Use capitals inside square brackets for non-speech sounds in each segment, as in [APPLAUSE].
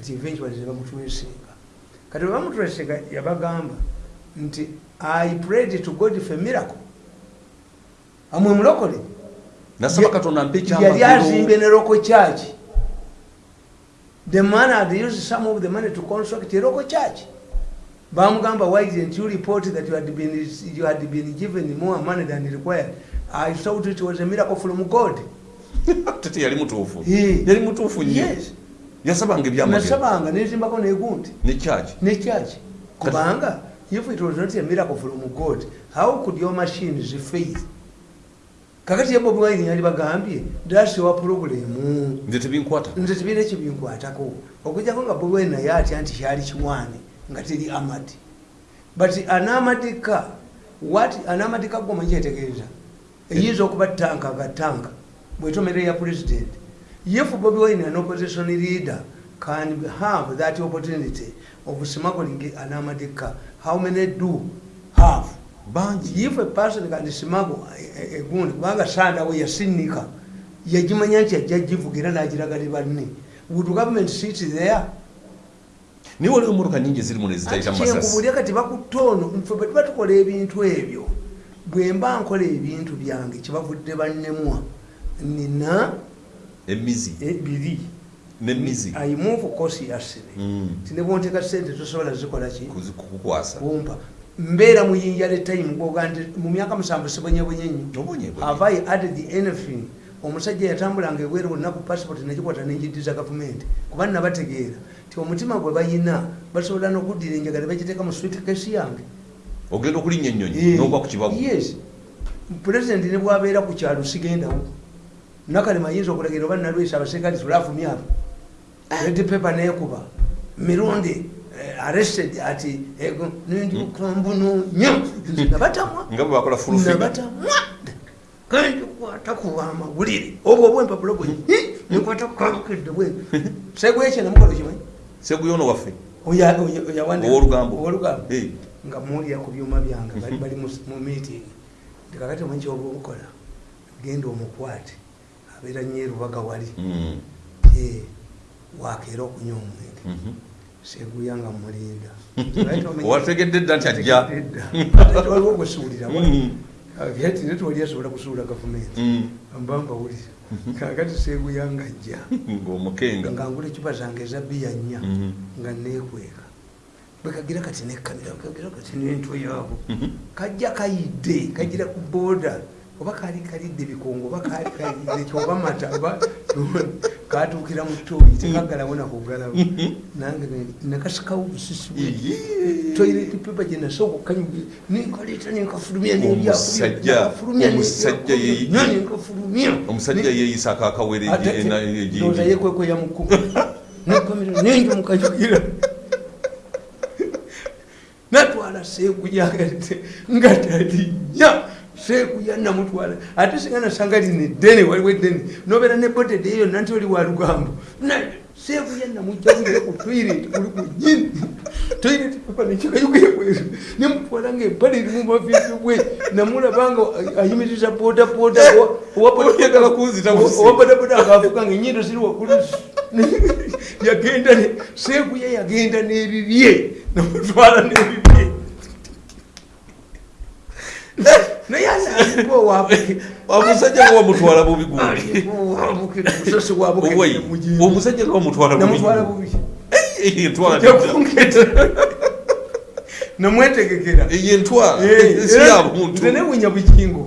kati eventually tebamutwesinga kati webamutwesinga yabagamba nti i prayed to god for miracle. Amwe mulokole nasaba katonda mpa yali azimbye ekyamagero ne roko church the man had used some of the money to construct a roko church bamugamba why didn't you report that you had been, you had been given more money than required? I thought it was a miracle from god. [LAUGHS] Tete yali mutuufu. Yali mutuufu nnyo. Yes yasabanga ebyamagero nasabanga nezimbako negundi. Ne kyaki ne church kubanga if it was not a miracle from god how could your machines fail kakati ye bobi wine yali bagambye your problem. Nze tebinkwata. Nze tebiina ekibinkwatako okujjako nga bobi wine naye atya nti kyali kiwaane nga teri amadi but anamadika what anamadika gomanyi kyetegeeza eyinza okuba tanka ga tanka bwetomere ya president if bobi wine an opposition leader can have that opportunity? Of smuggling anamadika. How many do have? Bangi. If a person can smuggle a- a- egundi kubanga sandawe yasinika. Yagimanya nti ajja givuga era nagiragali banne. Would government sit there? Naye waliwo emotoka nyingi ziri muno ezitayita masasi. kyenkubulya kati bakutono nfe bwe tuba tukola ebintu ebyo. Bwe mba nkola ebintu byange kyebavudde bannemwa. Nina emizi. Eh, biri nemizi i move cautiously Mm. tinebwonteka sente tosobola zikola ki? Kuzi- kukukwasa. Kumpa. Mbeera muyinja letime gwoga nti mu myaka musanvu sibonyebonye nnyo. Have I added anything? Omusajja yatambulanga ebweru wonna ku passport nekikwata nenjiddiza gavumenti. Kuba nabategeera ti omutima gwe bayina basobola nokuddira enjagala bagiteeka mu sweetkesi yange. Ogenda okulinnya ennyonyi nogwa ku kibabu yes. Pulezidenti ne bwabeera ku kyalo sigendawo nakalema ayinza okulagira oba nalwesa abaserikali tulafumye abo red paper nekuba mirundi eh, arrested ati ego nendikambunonya nabatamwa. Nga bwe bakola fulfiga nabatamwa. Kandikwata kuba amawulire obwo obwempapula bwe nkwata kukabukedde bwe. Segwekyo namukola kimanyi seguyono waffe. Owolugambo. Eh. nga muwulira ku byuma byange bali mu meeting. Ndikakati omanyi kyoba obukola genda omukwate abeera nyerubaga wali. Mm. Wakeera okunywa omwenge. Mhm. seguya nga mulinda. [LAUGHS] Owategedde dda nti ajja. waliwo gwesuulira Mm. ati tewali asobola kusuula gavumenti. Mm. mba mbawulira kakati seguya nga ajja. [LAUGHS] Ng'omukenga. Nga ngula ecupa zange eza biya nnya. Mhm. nga nekweka bwekagira kati nekamera kagira kati nentwe yaabo kajja kayidde kagira ku boda oba kali kalidde bikongo oba kali kalidde kyoba mata oba katuukira mu toyi tekagalawo nakugalawo nange nakasikawo busisi bwe. Toilet paper gye nasooka okukanyuga nenkaleeta nenkafulumya yeyi- nenkafulumya omusajja yeeyisa akakawere ndoza yekwekweya mukuba nekamera nenjo mukanyugira natwala seekuya nga talinya seekuya namutwala. Ate singa nasanga lina eddene waliwo eddene. Nobeera ne botede eyo nanti oli wa lugambo. Na- seekuya namujjagire ku toilet kuli ku nyini toilet pepa nekikayugira bweru nemutwala nga empale erimu mavivi bwe. Namulabanga ayimiriza podapoda Oyagala kunzita busi. owabodaboda akavuga nga enyindo ziri waggulu. Yagenda ne- seekuya yagenda n'ebibye. Namutwala n'ebibye naye asaaliwo owabuke omusajja nga wamutwala bubi gundi musosi wabuke Owai, omusajja nga wamutwala bubi namwetegekera. Eyo entwala. Si era ya buntu. Nze newunya bugingo.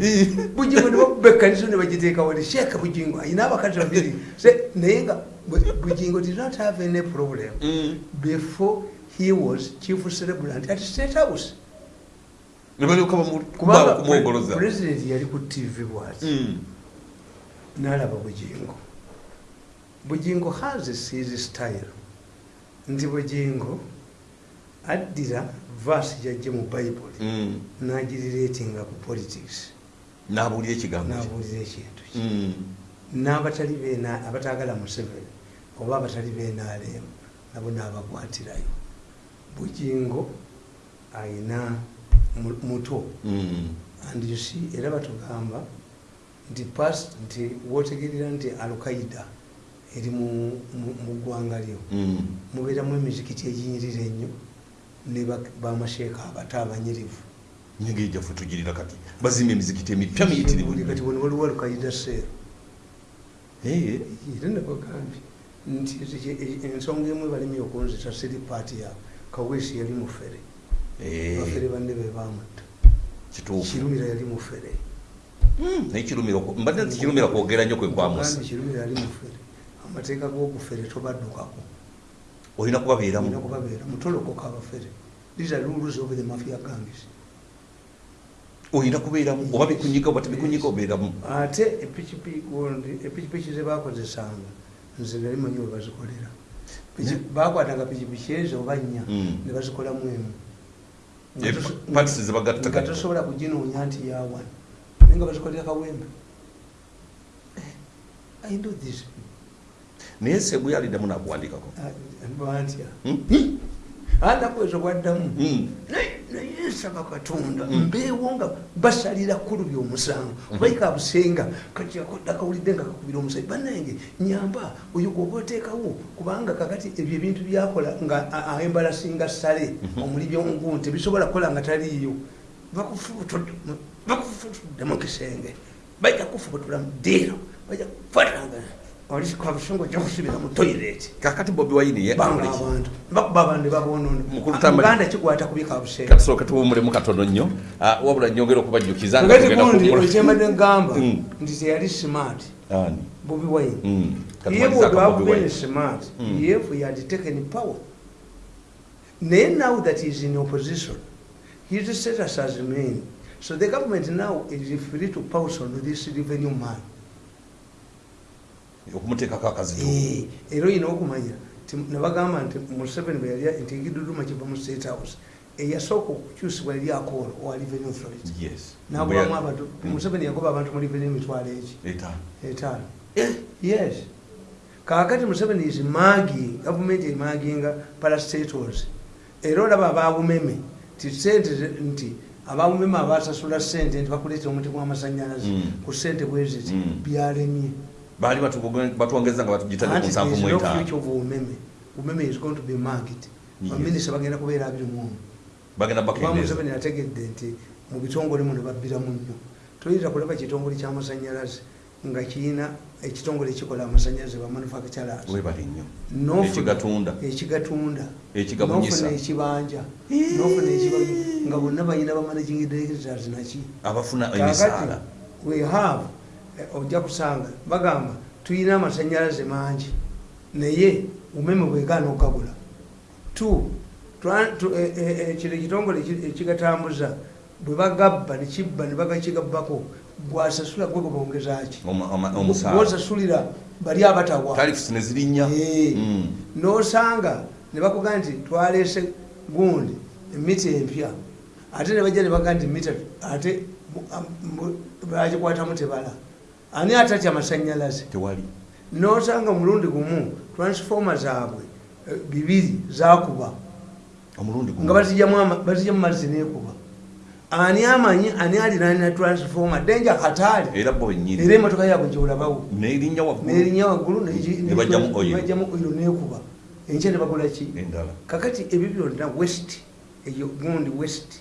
Bugingo nebakuba ekkanisa nebagiteeka wali. Sheeka bugingo. Ayina abakazi babiri. Naye nga Bu- bugingo did not have any problem Mm. before he was chief celebrant at state house ne balyoka kubanga kumwogoloza president yali ku tv bwati. Mm. nalaba bugingo bugingo has his style. Nti bugingo addira vasi jajje mu bible Mm. nagiriretinga ku politics. N'abuulira ekigambo nabuulira ekintu kye. Mm. n'abatali bena abatagala museveni oba abatali benaalemu nabo nabakwatirayo bugingo ayina muto. Mm. and you see era batugamba nti past nti wotegerera nti alkaida eri mu- ggwanga lyo. Mm. mubeeramu emizikiti eginyirira ennyo ne ba- bamasheeka abato abanyirivu. Nyenge ejjaffe tugirira kati bazimba emizikiti emipya miyitirivu. Buli kati wano waliwo lukaida seero era nabagambye nti ensonga emu ebalimi okunzita siri paati ya kaweesi yali mufere bafere banne be bamutta kituufu. Kirumira yali mufere. Mm, naye mbadde nti kirumira kwogera nnyo kwe kwamusa Gambye kirumira yali mufere. Amateeka g'obufere tobaddukako olina kubabeeramu? Olina kubabeera mutolokoka abafere. These are rules of the mafia gangs olina kubeeramu? Oba bikunyiga oba tebikunyiga obeeramu? Ate epikipiki gundi epikipiki ze bakozesanga nze nali manyi we bazikolera. Piki- bakwatanga pikipiki ezo oba nnya Mm. ne bazikolamu emu Nga tosobola kuginoonya nti yawano naye nga bazikolera kawembe Eh, i know this. Naye sebu yaliddamu nakuwandikako Ah, bantya Hmm? anakweza bwaddamu Mm. naye nsaba katonda Mm. mbeewo nga basalira kkulu byomusango baika busenga kati akawulidde nga kakubira omusajja. Bannange nyamba oyo gwoba oteekawo kubanga kakati ebyo ebintu byakola nga embalasinga sale omuli byongu tebisobola kukola nga taliiyo. Bakufutudde mu kisenge. Bajja kufubutula mu ddiiro bajja kufatanga olisikwabusungu ojja kusubira mu toyireti kakati bobi wayini ye banga abantu bakuba abantu babonona Mukulu Tamba- uganda kikwata kubika busenga katusooke tuwumulemu katono nnyo. Ah, wabula nyongera okubajjukiza nga ngati gundi kuwumula- ekyembadde ngamba Mm. nti teyali smart. Ani? bobi wine. Mm. ye Bobi Wine. smart Mm. yef he had taken power. Naye now that he is in opposition his status has remained so the government now is free to pounce on this revenue man okumuteekako akazitu Eh, era oyina okumanya nti nebagamba nti museveni bwe yali nti egiduduma kiva mu state house eyasooka okukyusibwa yali akoolo owa revenue authority. Yes. Nagobamu abantu Mm. museveni yagoba abantu mu revenue emitwalo eki? Etaano. Etaano. Yes. Kakati museveni is magi gavumenti emaginga parastatals era olaba ababumeme ti sente nti ababumeme abasasula sente nti bakuleetera omuti gw'amasanyalaze Mm. ku sente bweziti Mm. byalemye baali batwongeza nga batugitadde ku nsanvu mu etaano of umeme. Is going to be market. Baminisita bagenda kubeera abiri muomu bagenda kuba bakendeeza museveni ategedde nti mu bitongole muno babbiramu nnyo toyinza kulaba kitongole kyamasanyalaze nga kirina ekitongole ekikola amasanyalaze bamanufacturers ekigatunda. N'ofuna ekibanja. N'ofuna ekibanja. Nga bonna balina bamanaging directors naki. Abafuna emisaala. we have ojja kusanga. Bagamba tulina amasanyalaze mangi naye umeme bwegaana twa- tu- eh, eh, eh, kino ekitongole eki- ekigatambuza bwe bagabba nekibba ne bagakigabbako gwasasula gwe gwebongezaki Oma- oma- omusaala. gwosasulira bali abatawa. Mm. nosanga ne bakuga nti twalese gundi emita empya. Ate nebajja nebaga nti mita ate mu- am- mu- bagikwatamu tebala ani atatya amasanyalaze tewali. Nosanga mulundi gumu transforma zaabwe eh, bibiri zakuba omulundi nga bazijjamu bazijjamu mazzi nekuba. Ani amanyi ani alinanina transforma denja kataali era bo benyini era emotoka yaabwe gyolabawo nerinnya waggulu. Nebajjamu oilo nekuba. Enkya nebagula ki? Endala. Kakati ebyo byonna west eyo gundi west.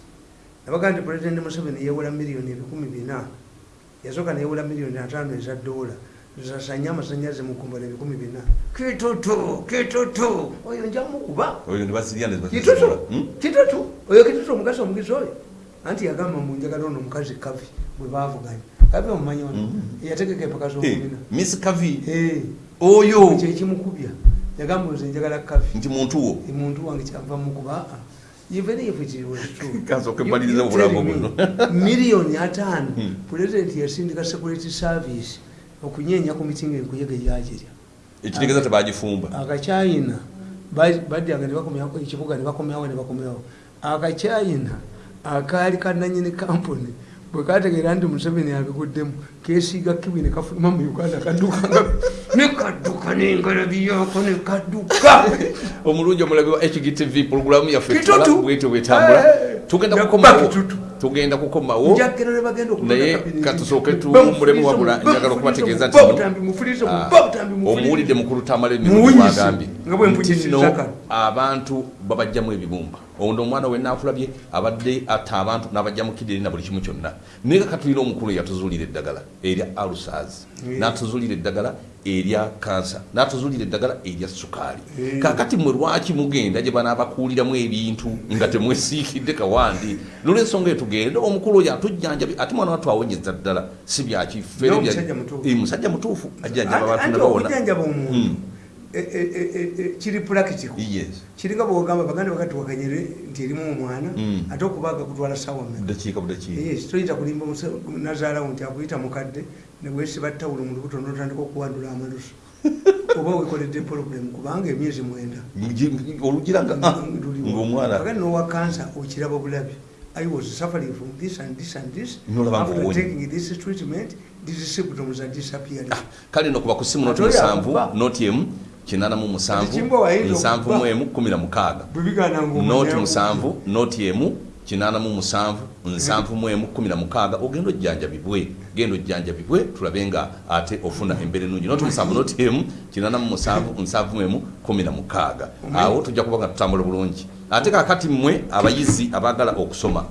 Nabaga nti pulezidenti museveni yewula miliyoni ebikumi bina yasooka neyewula miliyoni ataano eza dola. Zasanye amasanyalaze mukumbala ebikumi bina. Kitutu kitutu oyo njamukuba kitutu. Hmm? kitutu oyo kitutu omugazi omugizi oyo? Anti yagamba munjagala ono omukazi kavi bwe bavuganya kavi omumanyi ono Mhm. yategeka empaka Eh, z'omubina miss kavi. Eh, oyo. Kyekimukubya yagamba nze njagala kavi. Nti muntu wo. Omuntu wange kyava mukuba even if it was true. [LAUGHS] Kasooka You- mmaliriza you obulamu tell me, buno. [LAUGHS] miliyoni ataano Hmm. pulezidenti yasindika security service okunyenya ku mitingi enkuyega egyagirya ekitegeeza tebagifumba akacyayina badyanga nebakomyawo ekibuga nebakomyawo nebakomyawo akacyayina akaali kananyini kampuni bwe kategeera nti museveni abiguddemu kesiiga kiwi nekafuluma mu uganda kaddukanga [LAUGHS] nekadduka nengalabi yako nekadduka [LAUGHS] omulungi omulabi wa hgtv puroguramu yaffe Kitutu. bwetyo bwetambula Eh, tugenda kukomawo. Kitutu. tugenda kukomawo. Ne naye katusooke Bamufulirize tuwummulemu mu- wabula njagala okubategeeza mu- nti babutambi mufulirize mu- Ah, omuwulidde mukulu tamala emirundi bwe nti kano. abantu babajjamu ebibumba ono omwana we naakulabye abadde atta abantu n'abajja mu kidiri na buli kimu kyonna. Naye kakatulira omukulu yatuzuulira eddagala erya alusas Yeah. n'atuzuulira eddagala erya kansa n'atuzuulira eddagala erya sukaali. Kakati mwe lwaki mugenda gye banaabakuuliramu ebintu nga temwesiikidde kawandi? Nolwensonga etugende omukulu oyo atujjanjabi ate mwana wattu awonyeza ddala si byakifere No, bya- musajja mutuufu. Eh, mutuufu ajjanjaba abantu anti Mm. e- e- e- kiri practical. Kiringa bwogamba baganda bakatuwakanyire nti erimu omwana Mm. ate okubaaga kutwala sawa toyita kulimba nazaalawo nti akuyita mukadde nebwesiba ttawulo mu lubuto notandika okuwandula amalusu [LAUGHS] oba wekoledde problem kubanga emyezi mwenda. Ngi- olugira nga ah, kakati nowa kansa okiraba bulabi i was suffering from this and this and this. After taking this treatment these symptoms are disappearing. Kale no kuba ku simu noti musanvu noti emu kinana mu musanvu nsanvu mu emu kumi na mukaaga noti musanvu noti emu kinana mu musanvu nsanvu mu emu kumi na mukaaga ogenda ojjanjabibwe genda ojjanjabibwe tulabe nga ate ofuna embeera ennungi noti musanvu noti emu kinana mu musanvu nsanvu mu emu kumi na mukaaga awo tujja kuba nga tutambula bulungi. Ate kakati mmwe abayizi abaagala okusoma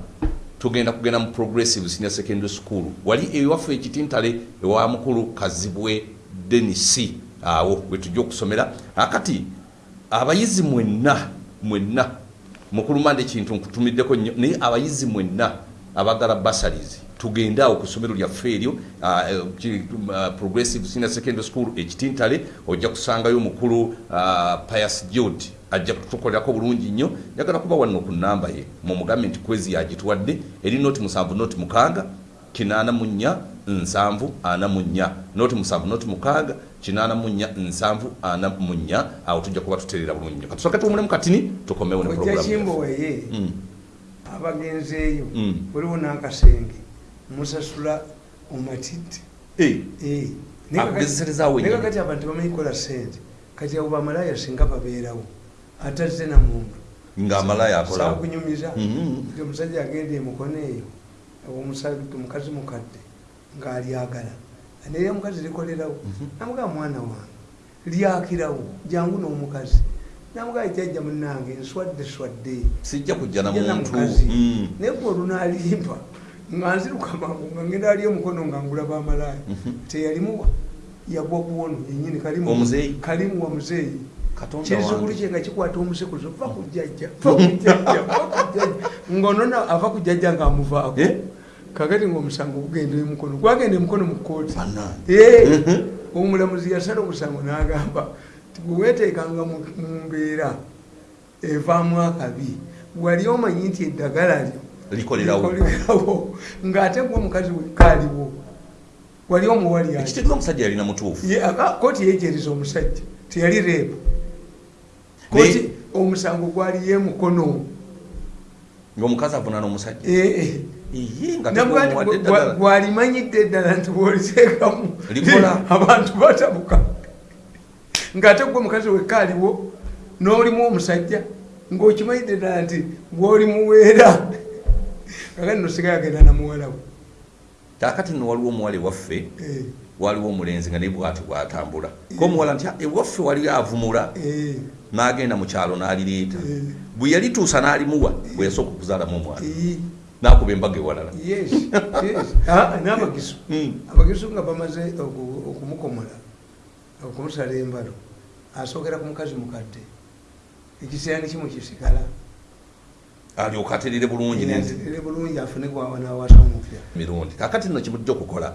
tugenda kugenda mu progressive senior secondary school. Wali ewaffe ekitintale ewa mukulu kazibwe denisi awo wetujja okusomera. Akati abayizi mwenna mwenna mukulumanda ekintu nkutumiddeko nnyo naye abayizi mwenna abagala basaries tugende awo ku ssomero lyaffe eryo ah, progressive senior secondary school ekitintale ojja kusangayo omukulu pius jude ajja kutukolerako bulungi nnyo. Njagala kuba wanno ku namba ye mumugambe nti kwezi yagituwadde eri noti musanvu noti mukaaga kinaana mu nnya nsanvu ana mu nnya noti musanvu noti mukaaga kinaana mu nnya nsanvu ana mu nnya awo tujja kuba tutereera bulungi nnyo katusooke tuwumulemu katini tukomewo ne ojja programu kimbo yaffe. waye Mm. abagenzeeyo Mm. waliwo n'akasenge musasula omatidde Eh, Eh, naye kakati- Akugezeserezaawo naye ennyama. kakati abantu bamanyi kukola sente kati abo bamalaya singa babeerawo atazze na muntu ng'amalaya akolawo sakunyumiza Mhm. nti omusajja agenda emukono eyo omukazi mukadde ng'alyagala naye omukazi likolerawo. Mhm. namugamba mwana wange lyakirawo jangu n'omukazi. Namugamba jjajja munange nswadde swadde sijja kujja na Jjana muntu. mukazi. Mm. naye gwe olunalimba nga nziruka mangu nga ngenda ali omukono nga ngulaba amalaya Mhm. teyalimuwa yagwa kuwono yenyini kalimu Omuzeeyi? kalimu wa muzeeyi. Wange. kye nga kikwata omusekuzo va ku jjajja [LAUGHS] va ku jjajja va ku jjajja. Ng'onona ava ku jjajja kakati ng'omusango gugenda emukono gwagenda emukono mu Bannange. Eh, Mhm. omulamuzi yasala omusango n'agamba ti bwe weeteekanga mu mbeera evaamu akabi wali omanyi nti eddagala lyo likolerawo. Ng'ate gwe omukazi wekkaaliwo wali omuwali ati ekitegeeza omusajja yalina mutuufu. Kooti yeejeriza omusajja teyali reepu. Kooti omusango gwali yemukono temuwadde gwa- eddagala. gwalimanyidde eddala nti bwoliteekamu Likola. [LAUGHS] abantu batabuka ng'ate gwe omukazi wekkaaliwo n'olimu omusajja ng'okimanyidde eddala nti bw'olimuweera. Kakati nosigaye agenda namuwala we. Kaakati nno waliwo omuwala ewaffe Eh, waliwo omulenzi nga naye bwati bwatambula. Komuwala nti "Ah, ewaffe waliyo avumula. Eh, n'agenda mu kyalo n'alireeta Eh. bwe yalituusa n'alimuwa bwe yasooka okuzaalamu omwana. Eh, n'akuba embaga ewalala. [LAUGHS] Ah, n'abagisu. Mm. abagisu nga bamaze oku- okumukomola okumusala embalo asookera ku mukazi mukadde ekiseera nekimu kisigala. Alyoka aterere bulungi n'enzi- atere bulungi afune nawasa omupya. Mirundi. Kakati nno kimujja okukola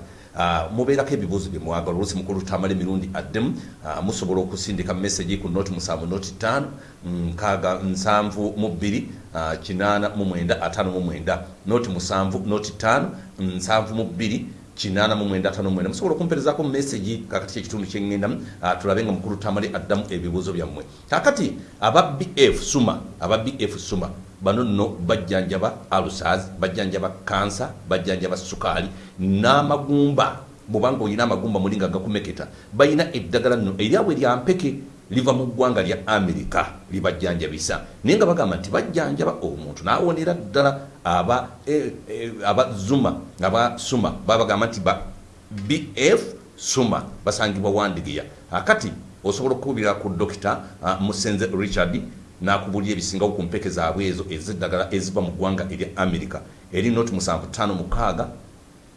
mubeerako ebibuuzo bye mwagala. Oluusi mukulu tamala emirundi addemu ah, musobola okusindika messagi ku noti musanvu noti ttaano nkaaga nsanvu mu bbiri ah, kinaana mu mwenda ataano mu mwenda noti musanvu noti ttaano nsanvu mu bbiri kinaana mu mwenda ataano mu mwenda. Musobola okumperezaako messagi kakati kyekitundu kyeŋŋendamu ah, tulabe nga mukulu tamale addamu ebibuuzo byammwe. Kakati aba bf suma aba bf suma bano nno bajjanjaba alusas bajjanjaba kansa bajjanjaba sukaali n'amagumba. Bwobanga olina amagumba muli nga gakumeketa. Balina eddagala nno eryabwe lyampeke liva mu ggwanga lya amerika libajjanjabisa naye nga bagamba nti bajjanjaba omuntu nawonera ddala aba eh, eh, aba zuma aba suma. Babagamba nti ba bf suma basangibwa wandigeya akati osobola okukubira ku dokita musenze richard nakubulira ebisingawo ku mpeke zaabwe ezo ezeddagala eziva mu ggwanga erya amerika eri noti 75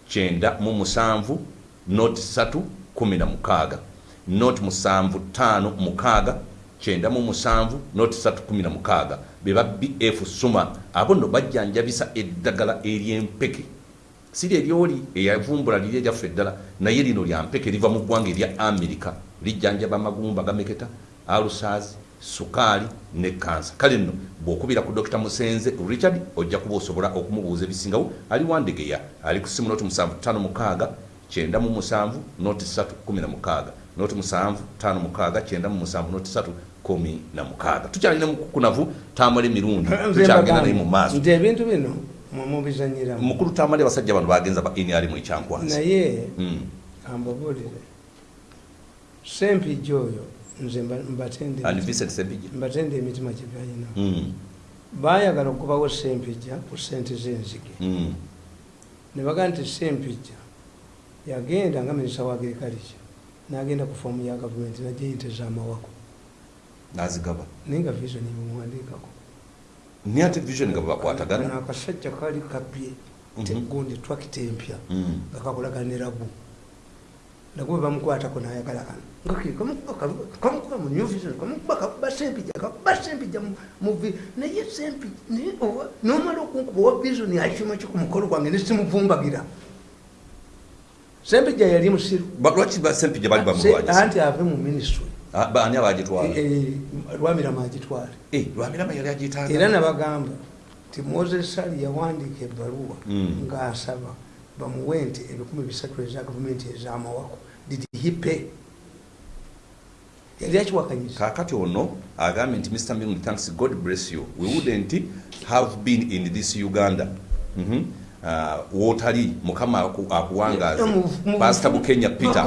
kyenda mu musanvu noti 3 16 noti musanvu tano mukaaga kyenda mu musanvu noti 316 beba bf suma abo nno bajjanjabisa eddagala eryempeke siri eryoli eyavumbula liri eryaffe eddala naye lino lya mpeke liva mu ggwanga erya amerika lijjanjaba amagumba gameketa alusaazi sukaali ne kansa. Kale nno bw'okubira ku dr musenze richard ojja kuba osobola okumubuuza ebisingawo ali wandegeya ali ku simu noti 75 kyenda mu musanvu noti 316 noti musanvu tano mukaaga kyenda mu musanvu noti 316 tukyalina mukukunavu tamala emirundi tukyagenda naye mu maaso. nti ebintu bino mumubizanyiramu mukulu tamale basajja bano bagenza ba nr mu ekyankwansi naye Mm. ambabuulire sempijja oyo nze mba- mbatende emitima. Gye balina Mm, baayagala okubawo sempijja ku sente z'enzige. Mm. ne bagaa nti sempijja yagenda nga minisita wa agriculture n'agenda ku foomu ya gavumenti najja ente z'amawako nazigaba. Naye nga vision ebimuwandiikako naye ate vision nga bwebakwatagana Kano akasajja kaali kabye Mhm. gundi twakita empya Mm. nga kakolagana ne rabu nagwe bamukwatako nayagala kano. Kamukuba kamu- kamukuba kakuba sempija kakuba sempija mu- mu vi naye sempija nomala okunkuba owa vision akima ki ku mukolo gwange nesimuvumbagira sempija yali musiru. Ba- lwaki ba sempijja bali Se- bamulwanyisa anti ave mu ministry. Ah, ani abagitwala? Lwamirama agitwale Eh, lwamirama yali agitaaga era nabagamba ti moses sali yawandiika ebbaluwa Mm. ng'asaba bamuwe nti ebikumi bisatu eza gavumenti ez'amawako did he pay? Yali akiwakanyisa kakati ono agambye nti mr milton thanks god bless you. We wouldn't have been in this uganda. Mhm. Ah, wootali mukama aku- akuwangaaza pasita bukenya peter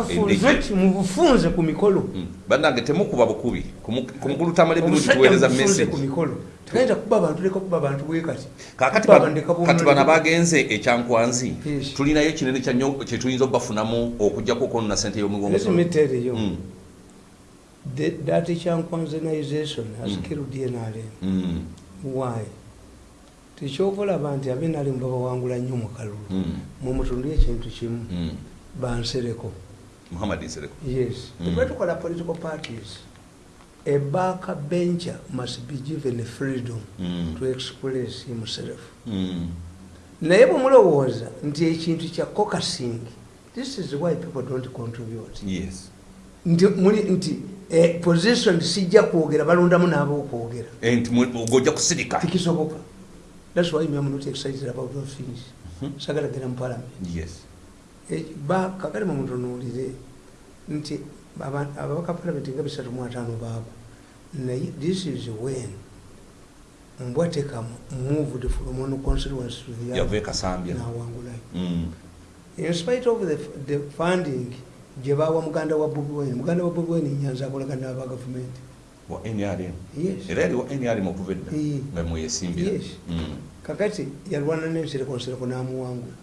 mubufunze ku mikolo. Mm. bannange temukuba bukubi. Ku mu- ku mukulu tamala emirundi tuweereza tegayinza kuba abantu leka kuba abantu bwe kati. Kakati bano abagenze ekyankwanzi. Tulinayo ekinene kyanyo kyetuyinza okubafunamu okujjako okwonona sente y'omugongo Mm. that that chankwanzanization has Mm. killed nrm why tekyokulaba nti abenalimu babawangula nnyo mu kalulu. Mm. mumutundu ekintu kimu. Mm. bansereko. Yes. Mm. tube tukola political parties. A backbencher must be given freedom Mm. to express himself. Mm. naye bwemulowooza nti ekintu kya cocasing this is why people don't contribute. Yes. Nti muli nti eh, position sijja kwogera balondamu n'ab'okwogera Eh, nti mu- gojja kusirika. Tekisoboka thats why me am not excited about those things. Mhm. sagala gera mu parliament yes. Eh, ba kakale mumutunuulire nti aba- ababaka parliament nga bisatu mu ataano baabo naye this is when mbwateka moved from one constituency to the other ekasambya nawangulayo Mm. in spite of the, the funding gye bawa muganda wa bobi wine muganda wa bobi wine nyanza akolagana n'aba gavumenti wa nrm era wa nrm okuva edda nga mweyesimbira Yes. Mm. kakati yalwana n'ensereko nsereko n'amuwangula.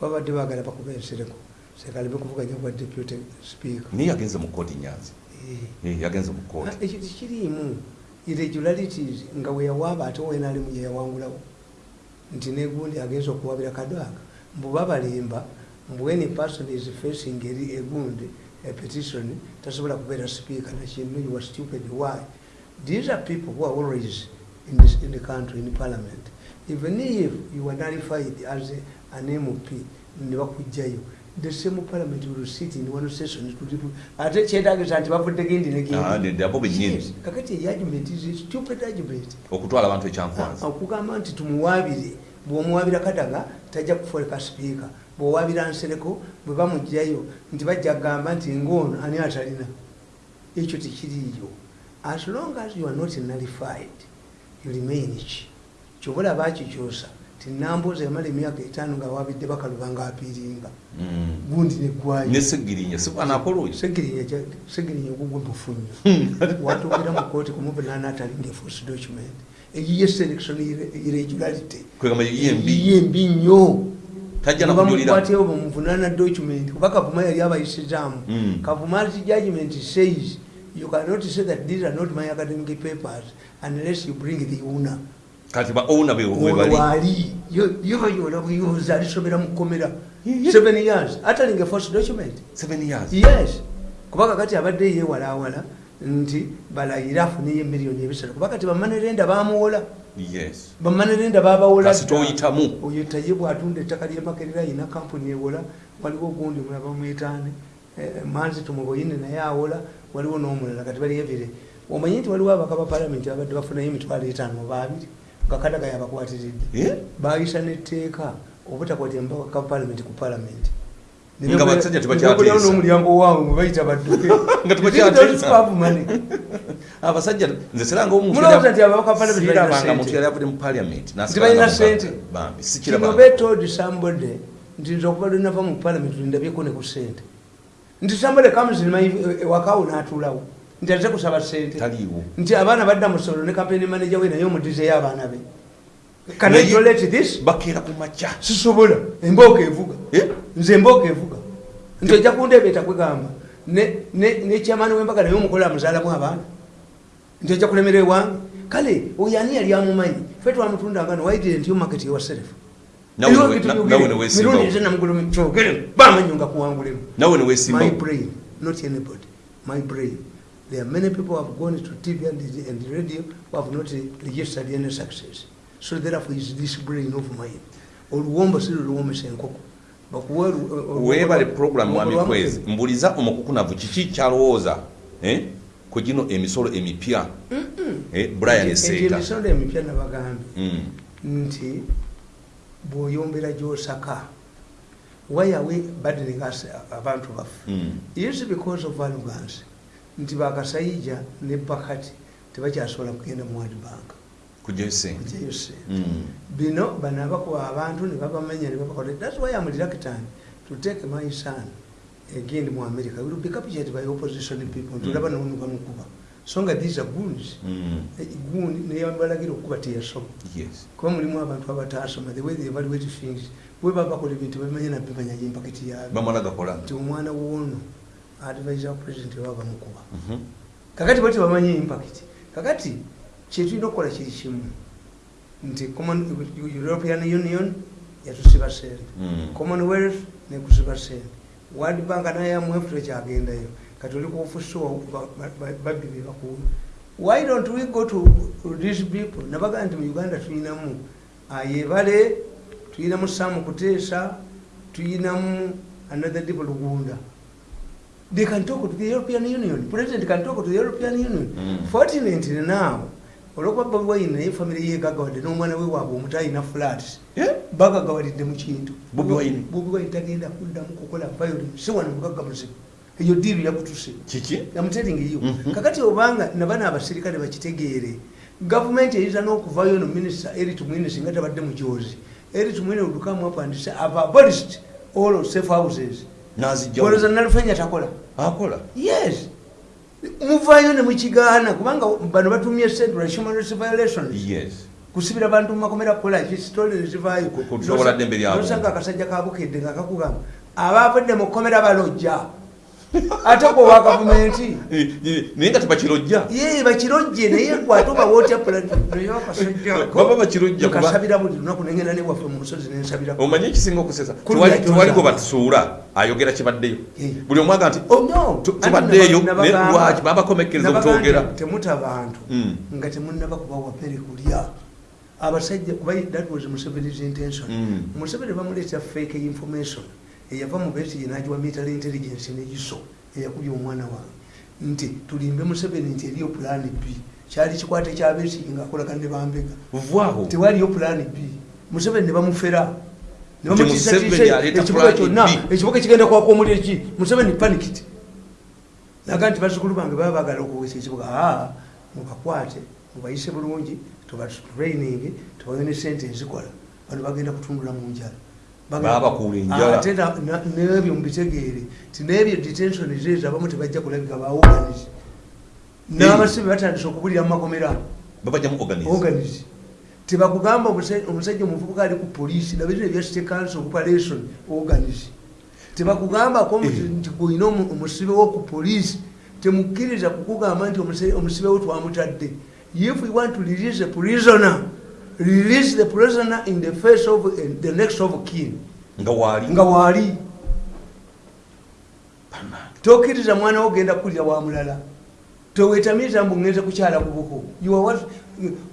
Babadde baagala bakuba ensereko. Sekaleme kuvuganya kwa deputy speaker. Naye yagenze mu kooti nyanzi yagenze mu kooti ekyo tekiriimu. Irregularities nga weyawaaba ate wenalimu yeyawangulawo. Nti negundi agenza okuwabira kadaaka mbuba balimba mbu any person is facing eri egundi petition tasobola kubeera speaker nakino you are stupid. Why? These are people who are always in, this, in the country in parliament. Even if you are nullified as a, an mp bakugjayo the same parliament will sit in one session to- to- ate kyetagisa nti bavudde gendi Ah, negindi ne- abo bennyini kakati argument is a stupid argument. Okutwala abantu ekyankwanzi. Okugamba nti tumuwaabire bw'omuwaabira kadaga tajja kufoleka sipiika bw'owaabira nsereko bwe bamugjayo nti bajja kugamba nti ng'ono ani atalina? Ekyo tekiriiyo. As long as you are not nullified you remain ki? Kyobola bakikyusa ti nambuuza yamala emyaka etaano nga wabidde bakaluba nga apiiringa Mm. gundi segirinya ogugwe mufunyo watuukira mu kooti kumuvunana atalinga eforce document. Eyiye selection irregularity kwegamba yiye embi eyiye embi nnyo tajja nakujulira bamukwatyewo bamuvunana document kuba kavuma yali abayisizaamu. Mm. kavuma's judgment says you cannot say that these are not my academic papers unless you bring the owner. Kati ba owner be we ono bali. waali yo bayola buyuza alisomera mu kkomera. Ye- ye. seven years. Atalinga force document. Seven years. Yes. Kuba kakati abadde yewalawala nti balayire afuneyo emiliyoni ebisatu. Kuba kati bamanerenda bamuwola yes. Bamanerenda babawola kasi toyitamu. Oyo taye bwatunda ettaka lyemakerera ayina kampuni ewola. Waliwo ogundi mulaba mwetaane manzi tumuboyine naye awola. Waliwo n'omulala kati bali evire omanyi nti waliwo abaka ba palamenti abadde bafunayo emitwalo etaano oba abiri nga kadaga yabakwatiridde. Eh? bayisa netteeka obutakwatira mubaka ba palamenti ku palamenti Nga basajja tebakyateesa. n'omulyango waabwe mwe bayita badduke Nga tebakyateesa. tebakyateesa abasajja nze siranga mulowooza nti ababaka ba palamenti balina sirabanga sente? muntu yali avudde mu parliament Nti balina sente? bambi kino sikirabanga betold somebody nti nze okuva lwenava mu parliament lindabyeko ne ku sente nti somebody comes in my ewakawo n'atuulawo nti aze kusaba sente taliiwo nti abaana badda mu solo ne campaign manager we naye omudizeyo abaana be can I tolerate this? Bakeera ku makya sisobola embooka evuga. Eh? nze embooka evuga. Nti ojja kundeebeeta kwegamba nekyamaani wembaga naye omukola amuzaalamu abaana. Nti ojja kulemera ewange. Kale oyo ani yali amumanyi? Fe twamutundanga no why didn't you market yourself? Nawe ne- na- nawe ne weesimbawo. mirundi zenamugulumkyogere bamanyo nga kuwangulemu nawe ne my weesimbawo brain not anybody. My brain. There are many people who have gone to tv and, and radio who have not registered any success so therefore is this brain of mine. Oluwombo si luluwomesa enkoko olu- weebale program olu- mwami olu- kwezi mbuliza omukukunavu kiki kyalowooza? Eh, ku gino emisolo emipya. Eh, brian seeka emisolo emipya nabagambye Mm. nti bw'oyombera gy'osaka wayawe badeninga abantu baffe. Mm. is because of arrogance. Nti bakasayija ne bakati tebakyasobola kugenda mu world bank bino bano abakuba abantu ne babamenya ne babakola. Thats why am reluctant to take my son again mu america. Will be captured by opposition people. Tulaba nono bamukuba so nga these are goons. Gundi neyabalagira okuba teyasoma. Yes. Kuba mulimu abantu abatasoma the way they evaluate things bwe baba bakola ebintu bamanye nabimanya yempaketi yabyo bamala gakola nti? Omwana woono advisor wa president baba bamukuba kakati bwe tebamanyi impact kakati kyetulina okukola kiri kimu nti european union yatusiba sente. Mm. commonwealth nekusiba sente. World bank nayamuefu tekyagendayo kati oli kufusuwa babbi bebakuwa why don't we go to these people? Nabagaa nti mu uganda tuyinamu ayebale tuyinamu samu kuteesa tuyinamu another dipo lugunda. They can talk to the european union. President can talk to the european union. Mm. fortunately now olwokuba bobi wine naye famire yegagawadde n'omwana we waabwe flats Eh? bagagawadde mu kintu Bobi Wine? tagenda kuddamu kukola violence si wano mugagga muzibu eyo diiru yakutuse kiki yamutelingiyo Mhm. kakati obanga nabana abasirikale bakitegeere gavumenti eyinza n'okuvaayo no minisita eri tumwine singa tabadde mujozi eri tumwine olukamu apandise ava abolished all safe houses olowooza nalufenya takola akola yes muvaayo ne mukigaana kubanga bano batumye central human rights violations yes kusibira bantu mumakomera kukola ki sitole nezivaayo nosanga akasajja kabukedde nga kakugamba abavudde mu kkomera balojja ate gwe wa gavumenti Eh, eh, naye nga tebakirojja. Ye bakirojje naye gwatuba wootya Baba bakirojja kuba- kasabira buli lunaku nengenda newaffe mu musozi nensabira omanyi ekisinga okusesa? Kulu Tewali- yajoza. tewali gwe batusuula ayogera kibaddeyo. Eh. buli omu aga nti Oh, tubaddeeyo nabagamba- lwaki? Babakomekereza obutwogera nti temuta bantu Mm. nga temunaba kubawa pere kulya. Abasajja kuba that was museveni's intention. Mm. museveni bamuleeta fake information eyava mu besi yenagiwa military intelligence negiso eyakubya omwana wange. Nti tulimbe museveni nti eriyo plan b. Kyali kikwate kyabesi nga akolagana ne bambega. Tewaliyo plan b. Museveni ne bamufera. Ne Nti bamutiisa Museveni tiisa aleeta ekibuga plan kyonna. Ekibuga kigenda kwaka omuliro ki museveni panikit naga nti bazukulu bange baba bagala okuwesa ekibuga. Aa mubakwate mubayise bulungi tubatraining tubawe ne sente ezikola bano bagenda kutundula mu njala Baabakuula enjala. ate na- n'ebyo mubitegeere ti n'ebyo detention zeezo abamu tebajja kulabika baorganize n'abasibe batandise okubulira mu babajjamu organize tebakugamba omusajja omuvubuka ali ku poliisi nabino ebya state council operation organize tebakugambako nti gwolina omu- omusibe wo ku poliisi temukkiriza kukugamba nti omusibe wo twamutadde. If we want to release a prisoner release the prisoner in the face of the next of kin. Nga waali. Nga waali. Tokkiriza mwana wo genda kulira wa mulala. Tewetamiza mbu ŋŋenze kukyala ku buko.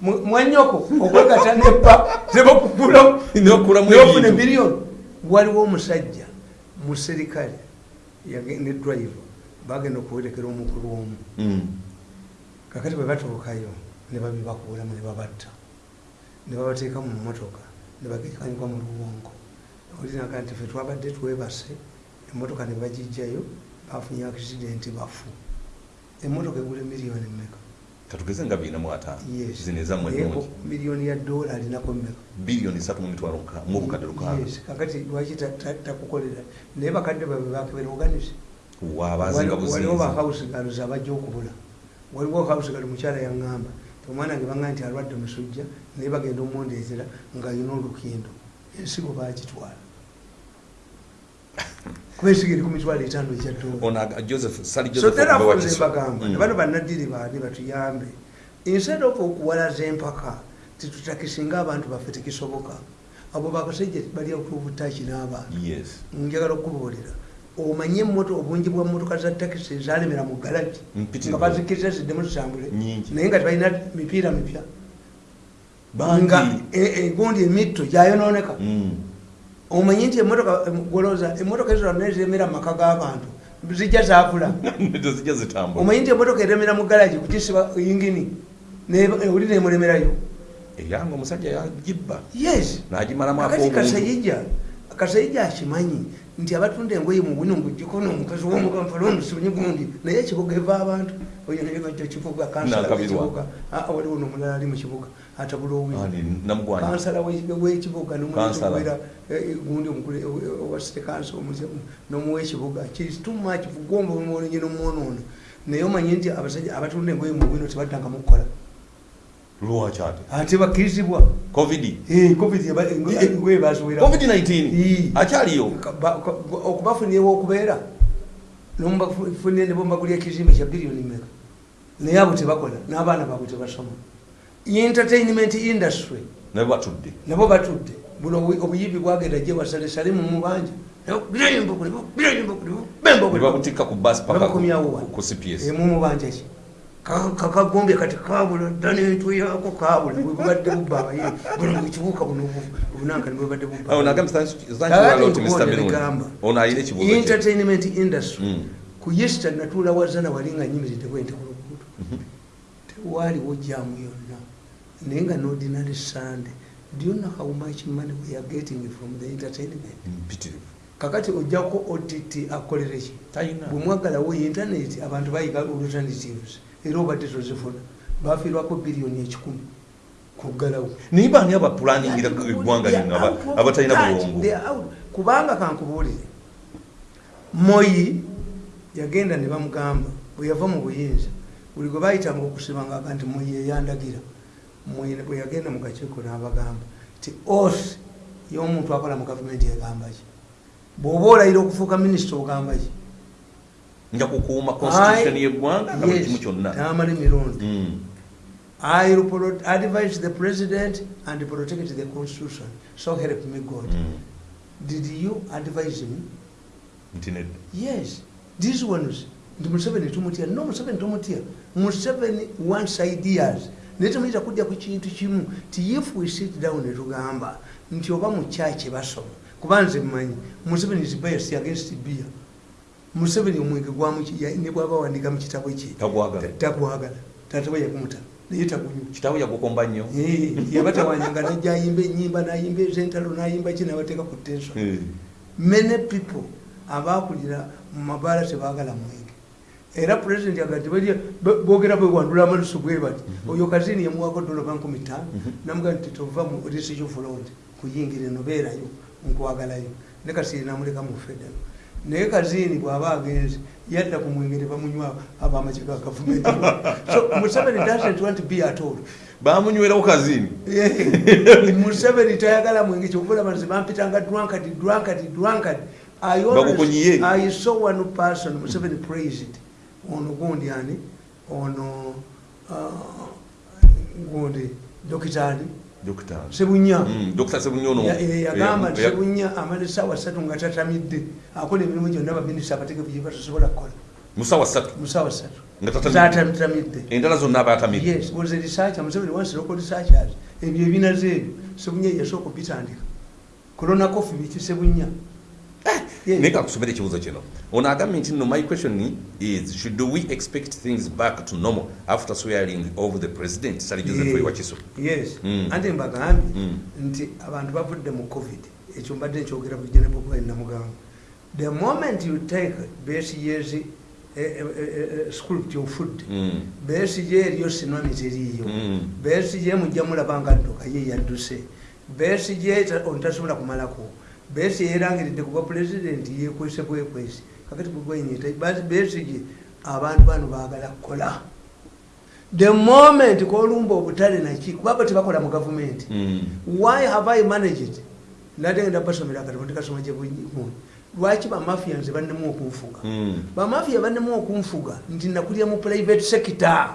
Mwanyoko okwegata nebba nebakugulamu N'okulamu nofuna ebintu. miliyoni waliwo omusajja mu serikale yage- ne drive bagenda okuwerekera omukulu omu. Mm. kakati bwe batuukayo ne babibakuulamu ne babatta ne babateeka mu motoka ne bagekanyuka mu luwongo olinaga nti fe twabadde twebase emotoka ne bagijjayo bafunye akisidenti bafu. Emotoka egula miliyoni mmeka? Katugeze nga bina mu ataano. Zino ezammwe ennungi miliyoni ya dola alinako mmeka? Biliyoni satu mu mitwalo nka- mu bukadde lukaaga. Kakati lwaki ta- ta- takukolera? Naye bakadde babe bakebera oganisi waabazinga waliwo buzinzi bahausi galos abajja okubula. Waliwo hausi gali mukyala yaŋŋamba omwana ge baŋga nti alwadde musujja naye bagenda omundeetera ng'alina olukindo ensigo bagitwala [LAUGHS] kuba ensigo eri ku mitwalo etaano nze mbagamba Mm. bano bannadiri baani batuyambe. Instead of okuwalaza empaka titutakisinga abantu baffe tekisoboka. Abo bakasajja bali okubutaki n'abantu yes. Njagala okubuulira omanye emoto obungi bwa motoka za takisi zalemera mu galagi nga bazikiriza ziddemu zitambule naye nga tebalina mipiira mipya. Nga e- egundi emitto gyayononeka. Mm. omanyi nti emotoka goloza emotoka ezo zonna eziremera mu maka g'abantu zijja zaakula [LAUGHS] omanyi nti emotoka eremera mu galagi kugisiba yingini oli nemulemerayo eyanga omusajja yagibba. Yes. N'agimalamu kakati ak'obuntu kasayija kasayija akimanyi nti abatunda engoye mu buni ngugikono omukazi womukampala omusibunyi gundi naye ekibuga eva abantu. Oyo naye bajja kibuga kansala w'ekibuga. Ah, waliwo nomulala ali mu kibuga atabula owi Ani, namugwanya. Kansala w'eki- w'ekibuga Kansala. nomuera gundi omukulu owa city council nomuwa ekibuga kituma kivugomba omwolenye nomwonoona naye omanyi nti abasajja abatunda engoye mu bwino tebaddanga mukukola lwaki ate ate bakkirizibwa covid. Eh, covid eba- engoye baziwera covid 19 Ii. akyaliyo okubafunira okubeera nomubafunire ne bombagulya ekizimbe kya biliyoni meka naye abo tebakola n'abaana baabwe tebasoma. Entertainment industry. Nabe batudde. Nabo batudde. Buno obu- obuyibi bwagenda gye basalesale mu mubanja ne babutikka ku bus paka Babakomyawo wa? ku cps mu mubanja ki kakagombye kati kabula dda n'entu yako kabula bwebubadde bubba abayibi buno ekibuuka buno bunankani bwebadde bubba awo nagambe thank Kakati you lot mr. Nkubuulire Mirundi. gamba. ono ayina ekibuuzo kye. Entertainment industry Mm. ku yesita natuula wazana wali nga nyimiridde bwente ku luguudo. Mhm. tewaaliwo jamu yonna naye nga n'ordinary sunday. Do you know how much money we are getting from the entertainment? Mpitirivu. Kakati ojjako ott akolere ki? Talina bwemwagalawo internet abantu bayiga alternatives era obadde tozifuna bafiirwako biliyoni ekikumi kuggalawo naye baani abapulaningira eggwanga aba- abatalina bulongo? Kubanga kankubuulire moyi yagenda ne bamugamba bwe yava mu buyinza buli gwe bayitanga okusibanga nti moyi eyandagira bwe yagenda mu kakiiko n'abagamba ti osi y'omuntu akola mu gavumenti egamba ki? Bw'oba olayira okufuuka minisita ogamba ki nja kukuuma constitution yeggwanga nga buli kimu kyonna n'amala emirundi Mm. I advise the president and protect the constitution. So help me God. Mm. Did you advise me? nti nedda Yes. These ones, ndi Museveni tumutya. No, Museveni tumutya. Museveni wants ideas. naye temuyinza kujja ku kintu kimu ti if we sit down ne tugamba nti oba mu kyaki basoma kuba nze mmanyi museveni is biased against beer museveni omwenge ne bwaba wandika mu kitabo kye tagwagala. Tatawe yakumuta naye tagunywa kitawe yagukomba nnyo. Eh, yabatawanyanga najja ayimba enyimba nayimba ezentalo nayimba ki nabateeka ku tension. Eh. many people abakulira mu mabaala tebagala mwenge. Era pulezidenti agati bogera bwewandula amalusu bwe bati. Oyo kazini yamuwako dola ba nkumi ttaano Mhm. namugaa nti tova mu resijo fulod kuyingira eno beerayo nkwagalayo. Ne kasiini namuleka mu federo naye kaziini bw'aba agenze yadda ku mwenge tebamunywa abamaki ga gavumenti so museveni doesn't want to be at all. Bamunywerawo kazini? Yeah. museveni tayagala mwenge kyovulaba nze bampitanga drunkard drunkard drunkard. I always-. I saw one person museveni praised ono gundi ani? Ono uh, gundi dokitali dokita sebunya Mm, ya- yagamba nti sebunya amala essaawa ssatu nga tatamidde akola emirimu gyonna baminisita abategefu gye batasobola kukola musawa ssatu mu ssaawa ssatu zatatamidde endala zonna aba atamidde yes was a researcher museveni once local researchers ebyo ebinaze ebyo sebunya yasooka obitandika corona coffee biki sebunya. Naye kakusomera ekibuuzo kino ono agambye nti no my question is should we expect things back to normal after swearing over the president sali joseph Yeah. ewakiso yes Mm. anti mbagambye Mm. nti abantu bavudde mu covid ekyo mbadde nkyogera ku jenebobwai namugamba the moment you take years eh, eh, eh, script ofudde Mm. besigye eriyo sinwami teriiyo Mm. besigye mujja mulaba nga dduka ye yadduse besigye ontasobola kumalako besi yerangiridde kuba pulezidenti yekwese bwekwesi kakati bwegwenyita besigye abantu bano baagala kukola. The moment kolumba obutale naki kubaba tebakola mu gavumenti Mm. why have i managed natengenda basomera kati mutikasoma gyebumu lwaki bamafians bannemu okunfuga? Mm. bamafiya bannemu okunfuga nti nakulya mu private sector.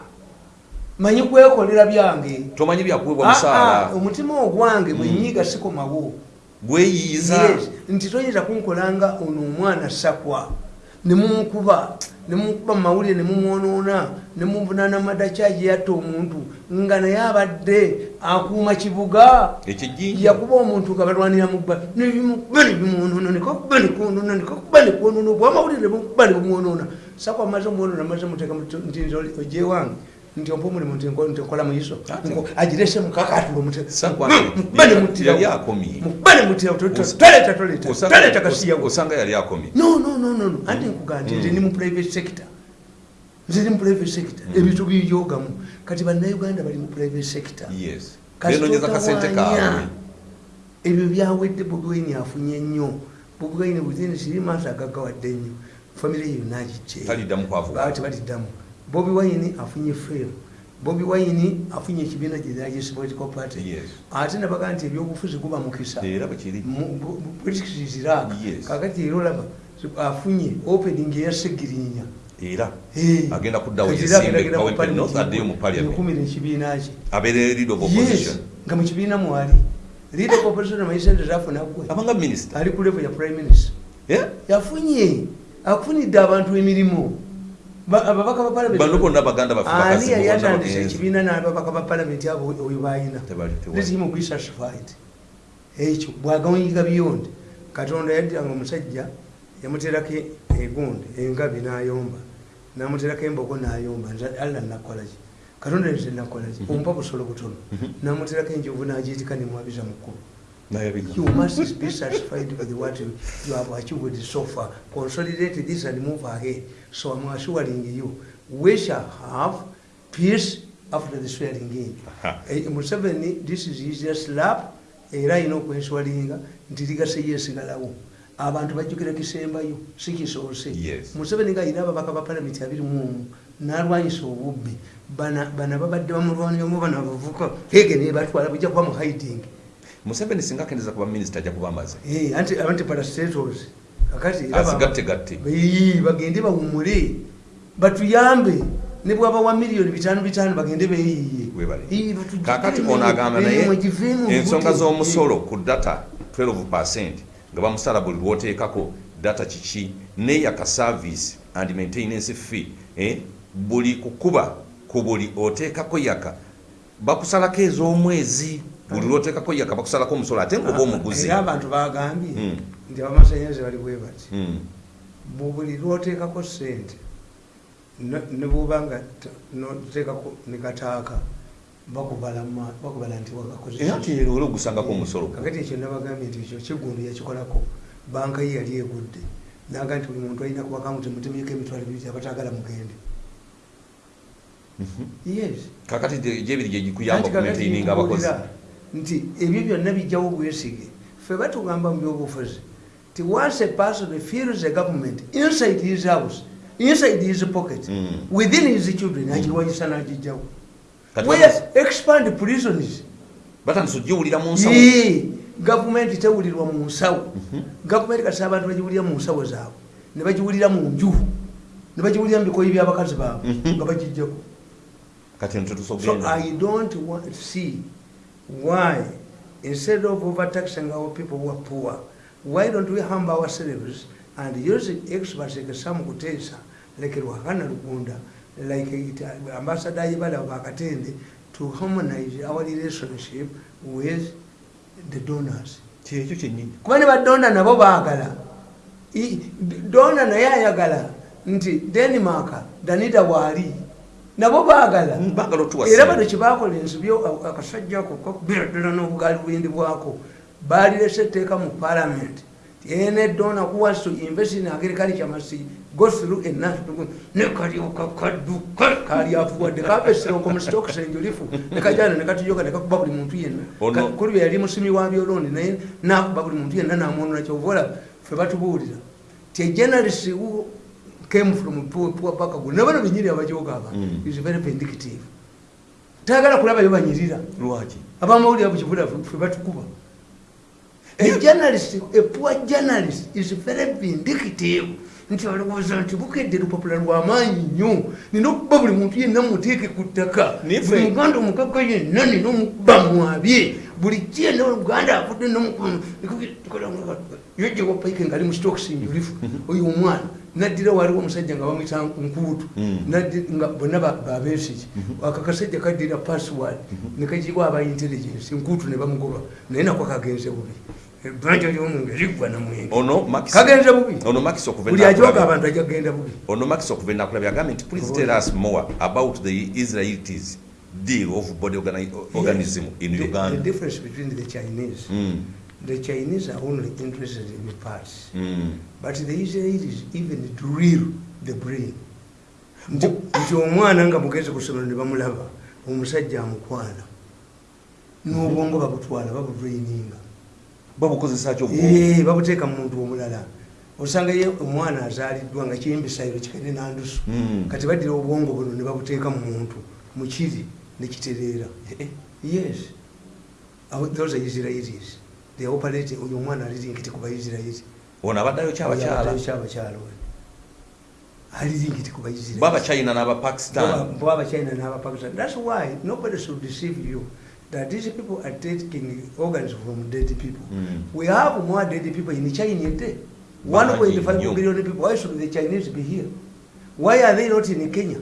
Manyi kwekolera byange. Tomanyi byakuweebwa Ah, ah, musaala. omutima ogwange bwenyiga sikomawo gweyiiza. Yes, nti toyinza kunkolanga ono omwana sakwa nemunkuba nemunkuba mumawulire nemumwonoona nemuvunana madakyagi yatta omuntu nga naye abadde akuuma kibuga yakuba omuntu nga balwanira mubba nebimukuba nebimwonoona nekakuba nekwonoona nekakuba nekwonoona obwamawulire nemukuba nebumwonoona sakwa maze omwonoona maze muteeka nti nze ojje wange nti ompa omulimu nti nko- nti nkola muiso Ate. Nko- agirese mukakatula Sakwa mukuba nemutirawo yali akomye. mukuba nemutirawo Osa- toleta toleta Osanga- toleta kasiyawo osanga yali akomye no no no no no. Anti nkugambye nze ndi mu private sector. Nze ndi mu private sector. Ebintu bibyogamu kati bannayuganda bali mu private sector. Yes. Kasita benonyeza kasente otawaanya. kaabwe ebyo byawedde bobwine afunye nnyo bobwine within three months agaggawadde nnyo famire ye nagijje taliddamu kwavuga. Bati baliddamu bobi wine afunye fem bobi wine afunye ekibiina gyeragisi political party ate nabaga nti ebyobufuzi guba mukisa bwekiri british Yes. kakati era olaba afunye opening eyasegirinya era. Agenda kuddawo Kati era yesimbe agenda Kawempe ku North addeyo mu parliament ekumira ekibiina kye. Nga mu kibiina mwali leader opposition amanyi sente zafuna gwe abanga minister. Ali ku level ya prime minister. Yafunye. Afunidde abantu emirimu ababaka ba bano parliament. Bonna baganda baffe ani yali bagenzi. ekibiina n'ababaka ba palamenti abo oyo let him be satisfied ekyo bwagaonyiga biyonde. Katonda yaddanga omusajja yamuterako egundi engabi n'ayomba. Namuterako embogo n'ayomba. Alla nakolaki katonda nze nakolaki ompa busolo butono. Namuterako enjovu n'agiitika nemwabiza mukulu. You must be satisfied with what you have achieved so far. Consolidate this and move ahead. So I'm assuring you, we shall have peace after the swearing in. Aha. Eh, Museveni, this is his just lap, era alina okwenswalinga nti ligase yeesigalawo abantu bajjukira kisembayo si kisoose. Yes. museveni nga alina ababaka ba palamenti abiri mu omu n'alwanyisa obubbi. Bana bana babadde bamulwaniramu bano abavuka ege nebatwala bujja kuba mu hiding. Museveni singa akendeza kuba minisita ajja kuba amaze. Eh, anti anti parastatos kakati azigatte gatte bagende bawumule batuyambe ne bwaba wa miliyoni bitano bitano bagende beyiye kakati ono agamba naye ensonga z'omusolo ku data 12 nga bamusala buli lwoteekako data kiki? Neyaka service and maintenance fee eh, buli kukuba ku buli oteekako yaka. Bakusalako ez'omwezi. Buli lwoteekako yaka bakusalako omusolo ate ngaoba omuguzi. Abantu bagambye Mm. Nti abamasanyalaze bali bwe bati Mm. buli lwoteekako sente ne- ne bwoba nga noteekako nekataaka bakubala nti era wagakozesa nti era ogusangako omusolo. Kakati ekyo nabagambye nti ekyo kigundu yakikolako banka ye yali egudde. Naga nti buli muntu alina kuba kamuti mutemyeko emitwalo ebiri abatagala mugende. Mhm. kakati gyebiri gyegikuyamba nti ebyo byonna bijjawo obwesige. Ffe batugamba mu byobufuzi once a person feels a government. Inside his house inside his pocket Mm. within his children agiwanyisa n'agijjawo where expand prisons batandise ogiwulira mu nsawo gavumenti tewulirwa mu nsawo gavumenti kati abantu bagiwulira mu nsawo zaabwe ne bagiwulira mu nju ne bagiwulira mu bikoyi byabakazi baabwe nga bagijjako so tetusogenda i don't want to see why instead of overtaxing our people who are poor why don't we humble ourselves and use experts like sam kutesa like rwakana lugunda like it, uh, ambassador yebala bakatende to harmonize our relationship with the donors. Kyekyo kyenyini kuba ne badonda nabo baagala? I- donda naye ayagala nti denmark danida waali nabo baagala. Bagala otuwa era ssente. bano kyebakola ensibyo akasajja ako kakubira ddala n'obugaali bwindi bwako balirese etteeka mu parliament ene dona kuwas to invest in agriculture must go through a national nekalyoka kadduka kali afuwadde kapesiroko mu stocks enjulifu nekajana nekatujoka nekakuba buli muntu yenna. Kuli yali musimi wa byolooni naye nakuba buli muntu yenna namwonona kyovola fe batubuulira. Ti a journalist who came from poor, poor background nabano binyiri abajoga aba Mm. is very vindictive. Tagala kulaba yo banyirira. Lwaki? Abamawulire bukibula fe batukuba a journalist a poor journalist is very vindictive. Nti alowooza nti bukedde lupapula lwamaanyi nnyo. Nina okuba buli muntu yenna muteeke ku ttaka. Buli muganda omugagga yenna nina omukuba mwabye. Buli kyena uganda afudde yojjawa paike ngaali mu stokes njulifu [LAUGHS] oyo omwana. Naddira waliwo omusajja nga bamwita nkuutu Mm. Naddi- nga bonna ba- babesiki ako kasajja kaddira password. Nekagibwa aba intelligence. Nkuutu ne bamugoba. Naye nako kagenze bubi ebbanja lyomunge liggwa namwenge ono Max- kagenze bubi. Ono makisi okuva buli ajoga abantu ajja kugenda bubi. Ono makisi okuva enakulabye agambye nti please tell us more about the israelites deal of body organi- organism in The- the uganda difference between the chinese. Mm, the chinese are only interested in the parts. Mm. but the israelis even drill the brain. Nti omwana nga mugezi ku ssomero ne bamulaba omusajja amukwana n'obwongo babutwala babudraininga babukozesa ki Eh, babuteeka mu muntu omulala. Osanga ye omwana azaaliddwa nga kiyimbisayiro kikene nandusu. Mm. kati baddira obwongo buno ne babuteeka mu muntu mukiri nekitereera Eh, yes. Abo- those are israelis. They operate oyo omwana alirinkiti ku baisirairi ono abaddayo kyabakyala alirinkiti ku baisirairi bwabachina n'abapakistan thats why nobody should deceive you that these people are taking organs from dead people. Mm. we have more dead people in china a day Bangi 1.5 nnyo. billion people. why should the chinese be here? Why are they not in kenya?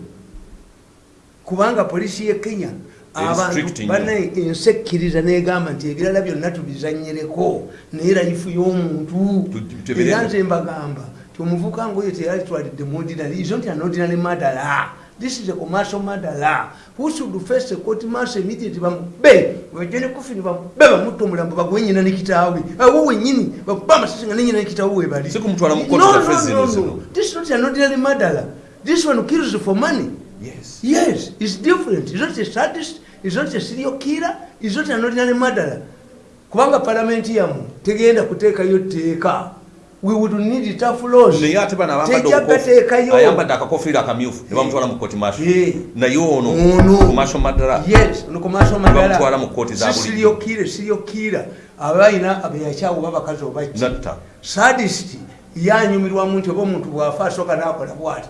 Kubanga polisi ye kenya. Abantu nnyo. bane ensekkiriza negamba nti ebirala byonna tubizanyireko. Naye layifu y'omuntu. Era nze mbagamba. Ti omuvuka ngoyo teyalitwalidde mu ordinary. Is not an ordinary murderer this is a commercial murderer who should face a court martial immediately bamube wajene kufini bamube bamutta omulambo bagwe nyina ne kitaawe awo wenyini bakuba amasasi nga nenyina ne kitaawe webali Si kumutwala mu court No, zaffe no, zino no, zino. no. this is not an ordinary murderer this one kills for money yes Yes, it's different. It's not a sadist, it's not a serial killer, it's not an ordinary murderer. Kubanga palamenti yamu tegenda kuteekayo tteeka. We would need tough laws. naye ate bano abambadde Tejja obukofi- gateekayo. ayambadde akakofiira akamyufu ne bamutwala mu kooti masho naye ono kumasho madala Bamutwala mu kkooti za Si bulijjo. serial killer, serial killer. Abalina abeyakyawo babakazi oba ki. natta sadist yanyumirwamu nti oba omuntu bwafa asooka nakola bwati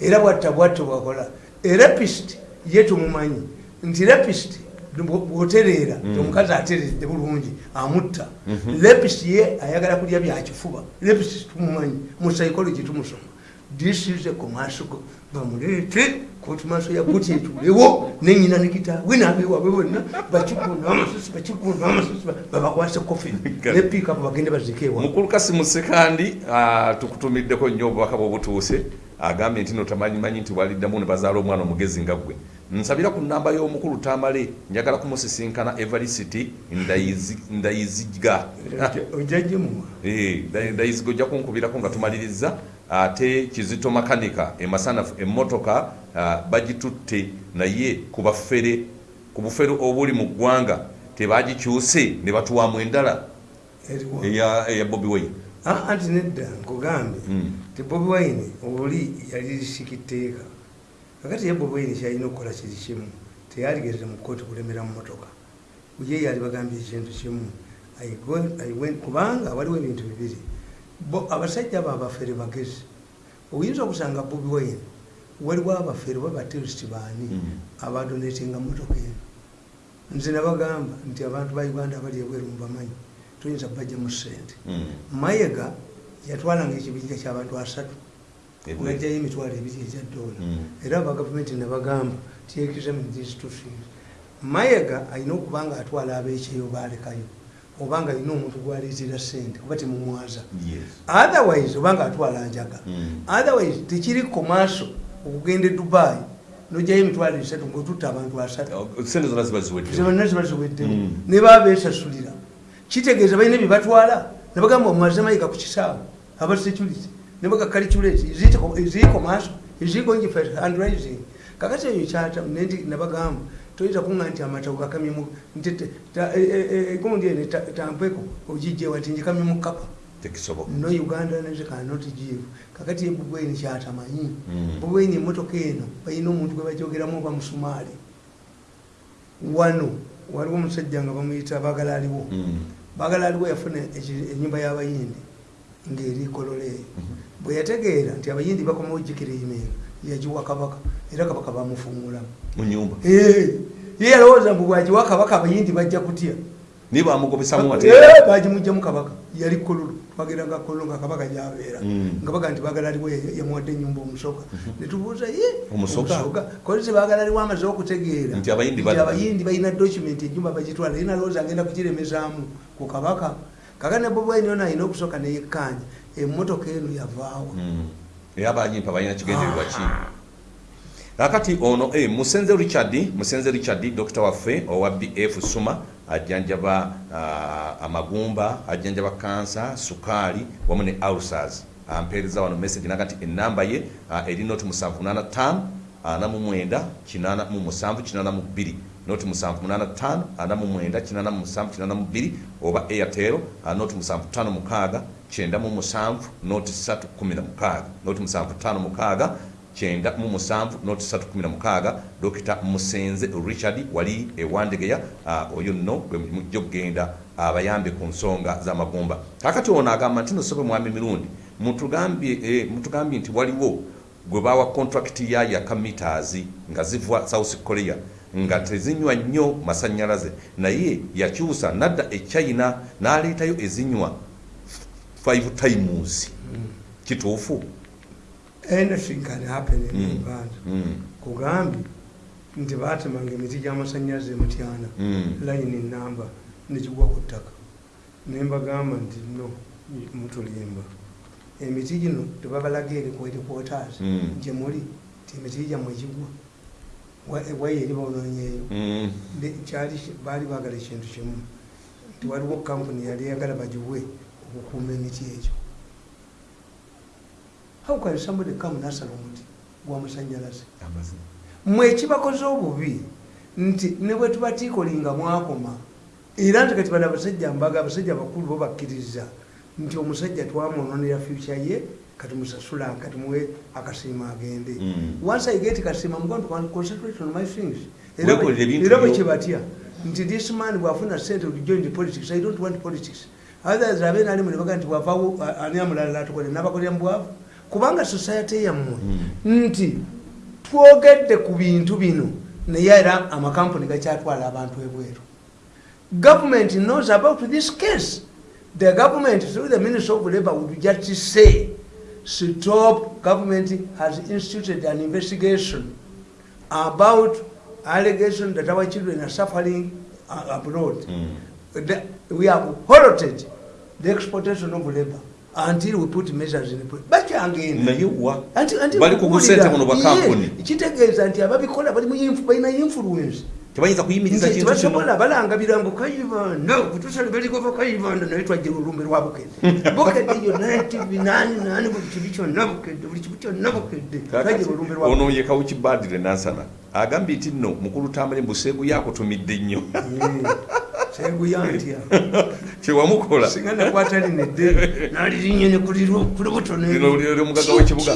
era bwatta bwatto bwakola erapist ye tumumanyi nti rapist bwotereera omukazi ateredde bulungi amutta. Rapist ye ayagala kulya byakifuba rapist tumumanyi mu psychology tumusoma. This is a commercial go- bamuleete kooti maaso ya guti etulewo nenyina nekitaabwe nabewaabwe bonna bakigunda amasasi babakwase kofi [LAUGHS] ne piikapu bagende bazike ewa mukulu kasimu sekandi ah, tukutumiddeko nnyo obubaka bwobutuuse agambye nti no tamanyimanyi nti waliddamu ne bazaala omwana omugezi nga gwe nsabira ku nnamba y'omukulu tamale njagala kumusisinkana evarisiti Ndayizi- ndayiziga. Eh, Nda- ndayiziga ojja kunkubirako nga tumaliriza ate kizito makanika emasanafu emmotoka bagitutte naye ku bafere ku bufere obuli mu ggwanga tebagikyuse ne batuwamu endala. Eya bobi wine. Ah, anti nedda nkugambe. Mm. ti bobi wine oli yali lisikiteeka kakati ye bobi wine kyalina okukola kiri kimu teyaligerera mu kooti kulemera mu motoka ye yali bagambye ekintu kimu kubanga waliwo ebintu bibiri. Abasajja abo abafere bagezi. Oyinza okusanga bobi wine waliwo abafere oba baterist baani Mm. abadonatinga motoka eno? Nze nabagamba nti abantu ba uganda abali ebweru mubamanyi tuyinza bajja mu sente Mm. mayega yatwalanga ekibinja kyabantu asatu Ebweru. ngajjayo emitwalo ebiri egya dola Mm. era abagavumenti nebagamba tiyekizamthistotins mayega alina okuba nga atwala abekyeyo balekayo obanga alina omuntu gwaleetera sente oba temumwaza. Otherwise obanga atwala njaga. Mm. otherwise tekiri komaaso okugenda e dubai nojjayo emitwalo esatu ngaotutta abantu asatu. Sente zonna ziba ziwedde zibonna ziba ziweddemu. Mm. ne baba besasulira kitegeeza balina byebatwala nebagamba omwaze mayika ku kisaawe aba security nebaga calculate ziiko maaso eziiko njife handrising kakati eyo kyata nendi nebagamba toyinza kuŋa nti amatawo gakamyemu nti te- ta- e- e- e- egundi ene ta- tampeko ogijjewa nti njikamye mu kapa no uganda neze cannot give kakati ebubweni kyatamanyi Mm. bubweni emotoka eno balina omuntu gwe bajogeramu oba musumaali wano waliwo omusajja nga bamuyita bagala aliwo Mm. bagala aliwo yafuna enyumba y'abayindi ng'eri kolole eyo Mhm. bwe yategeera nti abayindi bakomawo jjikira eyimenga yagiwa kabaka era kabaka bamufungulamu mu nyumba ye yalowooza mbu bwagiwa kabaka abayindi bajja kutya? Niye bamugobesamu bagimugjamu kabaka. Yali kololo twageranga kololo nga kabaka gyabeera. Mm. nga baga nti bagala aliwo ya- yamuwadde enyumba omusoka netubuuza ye Omusoka? kolisi bagala aliwo amaze okutegeera. Nti abayindi balina document enyumba bagitwala. Ye nalowooza agenda kugiremezaamu ku kabaka kaka ne bobi wine yona alina okusooka neyekkanya emmotoka eno yavaawa Mm. era abanyimpa balina kigendererwa ki kakati ono eh, musenze richard musenze richard dokita waffe owa bf suma ajjanjaba uh, amagumba ajjanjaba kansa sukaali wamu ne ulcers. Ampeereza wano message naga nti enamba ye uh, eri noti 785 49 872 noti 785 49 oba airtel noti 756 97 noti 316 noti 756 kyenda mu musanvu noti 316 dokita musenze richard wali ewandegeya oyo nno gwe mujja okugenda abayambe ku nsonga z'amagumba. Kakati ono agamba nti nosobe mwami mirundi eh, mutugambye nti waliwo gwe bawa contract ya yaka meters nga ziva south korea nga tezinywa nnyo masanyalaze. Naye yakyusa nadda e china n'aleetayo ezinywa 5 times. Kituufu? Anything can happen in Mm. uganda. Mm. kugambye nti batemanga emiti gy'amasannyalaze mutyana Mm. layini namba nekigwa ku ttaka. Nembagamba nti no mutulimba. Emiti gino tebabalaga eri ku headquarters Mm. gye muli ti emiti gyammwe gigwa Wa- waya eri baononyeeyo Mm. Kyali baali baagala ekintu kimu. Nti waliwo kampuni yali eyagala bagiwe okukuuma emiti egyo. How can somebody come nasala omuti gwamasanyalaze mwe ekibakoze obubi? Nti ne bwe tubatiikolinga mwakoma. Era nti kati bano abasajja mbaga abasajja bakulu bo bakkiriza. Nti omusajja twamwononera future ye katimusasula katimuwe akasiima agende. Mm. once i get kasiima I'm going to concentrate on my things. Era bwe byo. kyebatya nti this man bwafuna sente join politics. I don't want politics. Others abe nalimu nebaga nti bwavawo a- ani amulala atukole nabakolera mubwavu kubanga society yammwe nti twogedde ku bintu bino naye era amakampuni gakyatwala abantu ebweru. Government knows about this case. The government through the ministry of labor would just say stop government has instituted an investigation about allegation that our children are suffering uh, abroad. Mm. The- we have halted the exportation of labor until we put measures in place. Bakyangenda naye wa? Anti- anti Bali ku okuwulira, busente buno bwa kampuni. kitegeeza nti ababikola balina influence tebayinza kuyimiriza kintu kino. balangabira ngu kayibanda kutusale beligova kayibanda naye twajja olumbe lwa bukedde [LAUGHS] bukedde yonna nani buli kibi kyonna bukedde buli kibi kyonna bukedde twajja olumbe lwa ono ye kawukibadire nansana agambye nti nno mukulu tambale mbuseegu yakutumidde nnyo. Seguyantya [LAUGHS] kyewamukola singa nakwata lino eddene nalirinyene kuli butono Lino liri omugaga w'ekibuga.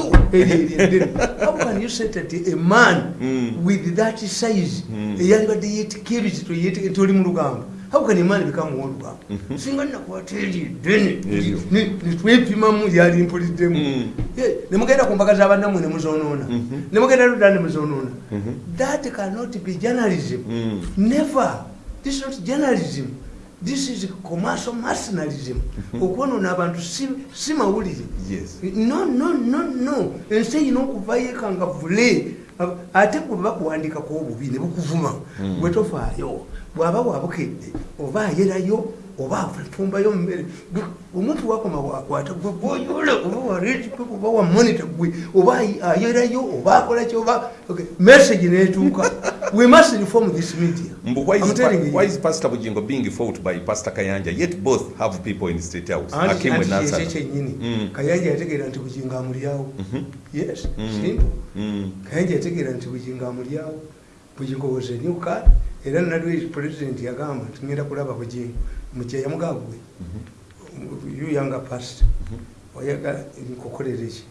how can you say that a man Mm. with that size eyalibadde yetikirizi toli mu lugamba how can a man become olugamba singa nakwata eri eddene netwepimamu yalimpuliddemu Mm. Yeah, nemugenda ku mbaga z'abannamwe nemuzonoona nemugenda ludda nemuzonoona that cannot be journalism. Mm. never. This is not journalism. This is commercial mercenarism. Okwonoona abantu si- mawulire no no no no. Ensi erina okuvayo ekanga vule. Ate bwe bakuwandikako obubi ne bukuvuma. Bwe tofaayo bw'aba bwabukedde oba ayerayo oba afumbayo mmere omuntu wakoma wakwata gwe gwoyola oba wareetipe oba wamonita gwe oba ayerayo oba akolaki oba message netuuka. [LAUGHS] We must reform this media. Why is, why is Pastor Bujingo being fought by Pastor Kayanja yet both have people in state house? Nasser. kyennyini Mm. kayanja yategeera nti bujinga amulyawo yes simple. Mm. kayanja yategeera nti bujinga amulyawo bujingo was a new card era nalwe president yagamba nti ngenda kulaba bujingo mukye yamugagwe you younger past. Oyagala nkukolere ki?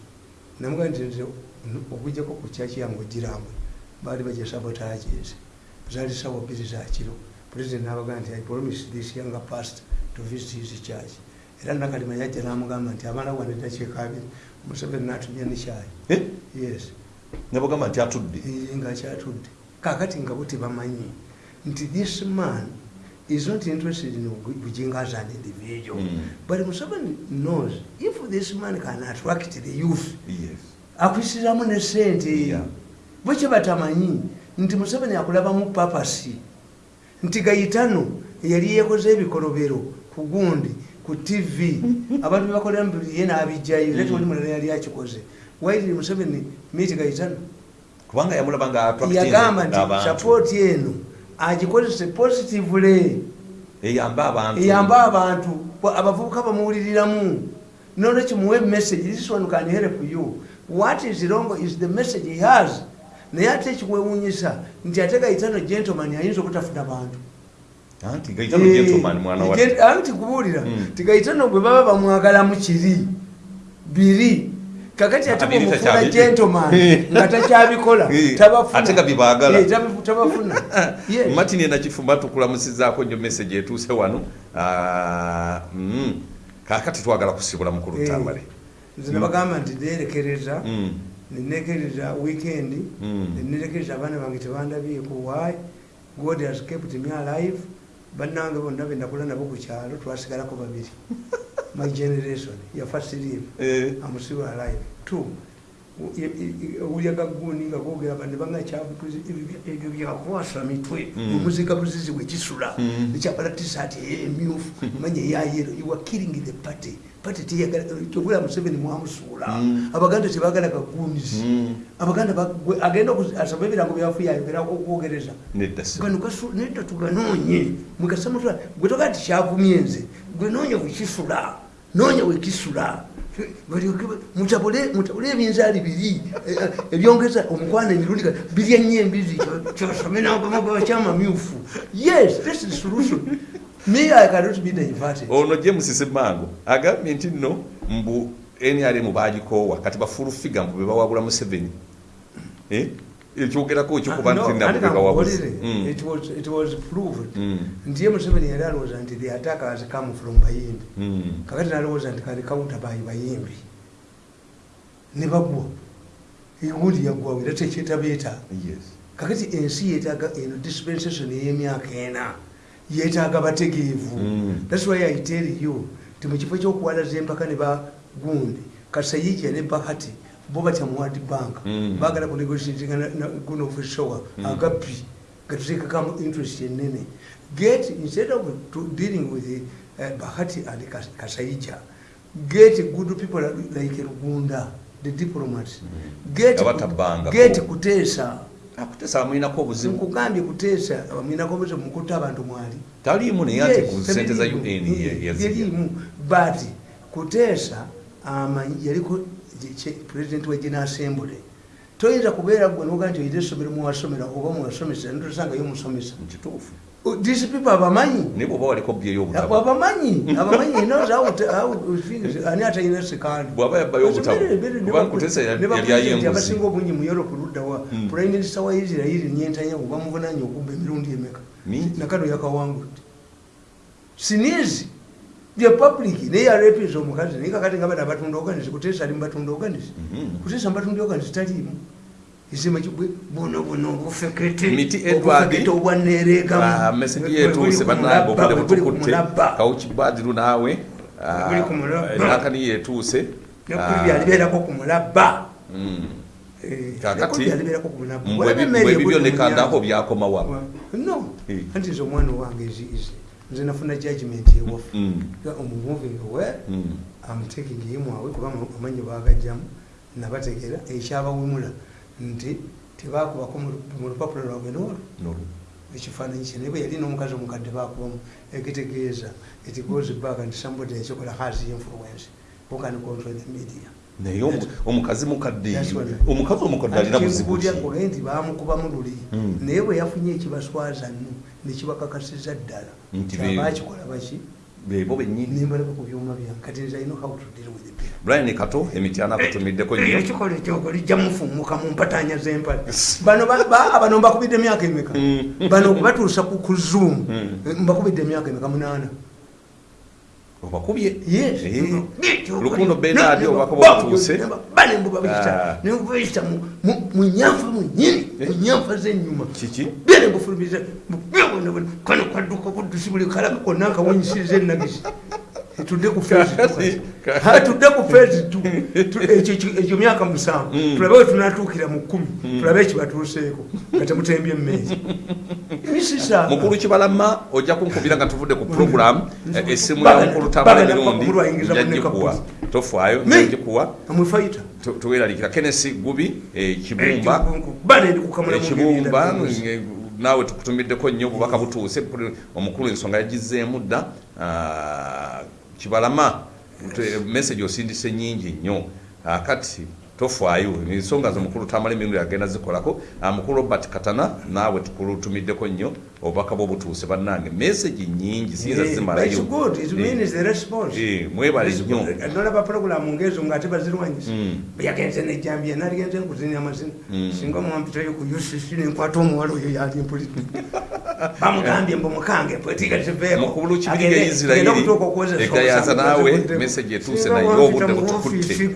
Namugaa nti nze okujjako ku kyaki yange ogirambwe baali bajesabotages zaali sawa bbiri zakiro president nabagaa nti i promise this younger past to visit his church. Era nakalima yajja namugamba nti amala wane eddakiika abiri museveni natumya nekyayi Eh? yes. Nabagamba nti atudde. Eh, ngaakyatudde kakati nga bo tebamanyi nti this man is not interested in bujinga as an individual. Mm. but museveni knows if this man can attract the youth yes. akwisiramu ne sente Yeah. bwekyo batamanyi nti museveni akulabamu papasi nti gayitano yali yekoze ebikolobero ku gundi ku tv [LAUGHS] abantu bebakolera ye n'abijjayo era tewali mulala yali akikoze. Wairi museveni miti gayitano kubanga yamulaba nga attracting yagamba nti sapooti eno agikozese positively. Eyambe abantu. Eyambe abantu. Abavubuka bamuwuliriramu. Nolwekyo muwe message this one can help you. What is wrong is the message he has. Naye ate ekikwewunyisa nti ate gayitano gentleman ayinza obutafuna bantu anti gaitano Eh, anti kubuulira Mm. ti gayitano bwe baba bamwagalamu kiri biri kakati ate bwemufuna gentleman [LAUGHS] nga takyabikola Eh, ate nga byebaagala. Eh, [LAUGHS] martin enakifumba tukulamusizaako nnyo message etuuse wano. Ah, mm. kaakati twagala kusibula mukulu Eh, tambale nze nabagamba nti nerekereza Mm. nenekereza weekend Mm. nenekereza abaana bange tebandabyeku why? God has kept me alive. Bannange bonna benakula nabo ku kyalo twasigalako babiri [LAUGHS] my generation yafa siriimu Eh, amusiwa alive two owulya gaguni nga gogera bane bangakyabutuzi ebyo byakwasa mitwe. Mm. omuzika buzizi bwekisula Mm. ekyambala tisaati emyufu manya eyayero you are killing the party. Party teyagala museveni mwamusuula Mm. abaganda tebagala gagunizi Mm. abaganda agenda asaba ebirango byafuye ayogera okwogereza nedda tuganoonye mugasamutula gwe togaa ti kyavumye nze gwe noonya wekisula noonya wekisula mutabule ebinzaali biri. Ebyongeza omukwana emirundi birya nnyo embizi. Kyosome nakyamamyufu yes this is solution. Me i cannot be diverted. Ono james semango agambye nti nno mbu nrm bagikoowa kati bafulu figa mbu bebawabula museveni. Eh? Ekyogerako ekyokuba Ah, Mm. Mm. nti ye museveni yali alowooza nti the attack has come from bayimbi. Mm. kakati nalowooza nti kali counter by bayimbi. Ne bagwa. Egundi yaggwawo era tekyetabeetaaga yes. Kakati ensi yetaaga eno dispensation ey'emyaka ena yeetaaga bategeevu. Thats why i tell you ti mu kifo kyokuwalaza empaka ne bagundi kasayija ne bahati bo batya mu world bank. Mm. bagala kunegotiatinga guno feshowa agabbi gatuteekakamu interest enene get instead of to dealing with uh, bahati and Kas- kasayija get good people like rugunda the diplomats. Get, Abatabbangako. get kuteesa akutesa amwinako obuzibu. Nkugambye kuteesa mwinako obuzibu mukutta abantu mwali. Taliimu naye Yes, ku sente za un yazirya. tebiriimu. but kuteesa amanyi yaliko pulezidenti wa gina assembly. Toyinza kubeera gwe noga nti oyina essomero muwasomera oba muwasomesa ntosangayo musomesa mukituufu Oh, these people abamanyi? Abamanyi? Abamanyi ani atalina sekandi Bw'aba yabbayo obutabo, kubanga Kutesa yali- yali ayenguzi. abasinga obungi mu europe luddawa prime minister wa israeli nyentanyaku bamuvunanya okubba emirundi emeka? Nakano yakawangudde. Sinizi the public naye yarepiza omukazi naye kakati nga bana abatunda oganisi kutesa ali mubatunda oganisi Mhm. kutesa mubatunda oganisi taliimu isima kibwe buno buno obufekete Miti Edward, obufekete obwaneregamu Ah, meseji yetuuse bannange obudde butukutte kawuki badiru naawe ah, Buli ku mulabba. nakani yetuuse nekuli byalibeerako ku mulabba Mm. Eh, Kakati, nekuli byalibeerako ku mulabba mbwe Walabe ebi- Mary mbwe ebibyo egudde mu nekandako nnyanja. byakomawa no Eh. anti nze omwana wange eziize nze nafuna judgment ewafu Mm. omumoving Mm. am taking him away kuba amanyi bagajjamu nabategera ekyabawemula nti tebakubako mu- lupapula lwabwe nolwo No. ekifaananyi kye naye bwe yali n'omukazi omukadde bakubamu ekitegeeza it goes back and somebody ekikola has influence who can control the media naye omu- omukazi mukadde omukazi omukadde alina buzibu ki? kyenkubuulya nti bamukubamu luli. Mm. naye bwe yafunye ekibaswaza nno nekibakakasiza ddala. Kyabakikola baki? Bebo bennyini. Nembalaba ku byuma byange kati nze alina how to deal with it. Brian kato emityana akutumiddeko nnyo. ekikola ekyogo lijja mufumuka mu mpatanya z'empale. [LAUGHS] Bano ba- ba- bano mbakubidde emyaka emeka? Mm. bano okubatuusa ku zoom? Mm. mbakubidde emyaka emeka munaana obakubye. Eh. lukundo benard obako bwatuuse Ah. nembubuyita mu nyanfa munyini mu nyanfa zenyuma. Kiki? Byere mbufulumiza kano kadduka buddusi buli kalaka konna nkawunyisiriza enagisi tudde ku phase two kati. Kati. Ha, tudde ku [LAUGHS] ekyo- ekyo myaka musanvu. Mm. tulabe we tunatuukira mu kkumi. Tulabe ekibatuuseeko nga temutembye emmeezi. [LAUGHS] Mukulu kibalama ojja kunkubira nga tuvudde ku program eh, essimu ya Bagana- mukulu tambala bagana emirundi nekapuzi. tofaayo Me. njagikuwa amwefaita Tu- tuweeralikira kennesi gubi eh, kibumba. Bane ndi kukamula mu ekibumba ngeri eh, naawe tukutumiddeko nnyo obubaka butuuse. Omukulu ensonga yagizeemu dda. Ah, kibalama. Te- message osindise nyingi nnyo. Ah, kati tofaayo ensonga zomukulu tamala emirundi agenda zikolako Ah, mukulu robert katana naawe tukulutumiddeko nnyo obubaka bwobutuuse bannange message nyingi siyinza zimalayo Eh, mwebale nnyo nolaba puroguramu ngezo ngaate bazirwanyisa Mm. yagenze nejambia naligenze nkuzina amazina. Singa mwampitayo ku ucc nenkwata omuwala oyo yali mpuliti. [LAUGHS] Bamugambye mbu mukange mukulu ya isirayiri egayaza naawe message etuuse naye obudde butukutte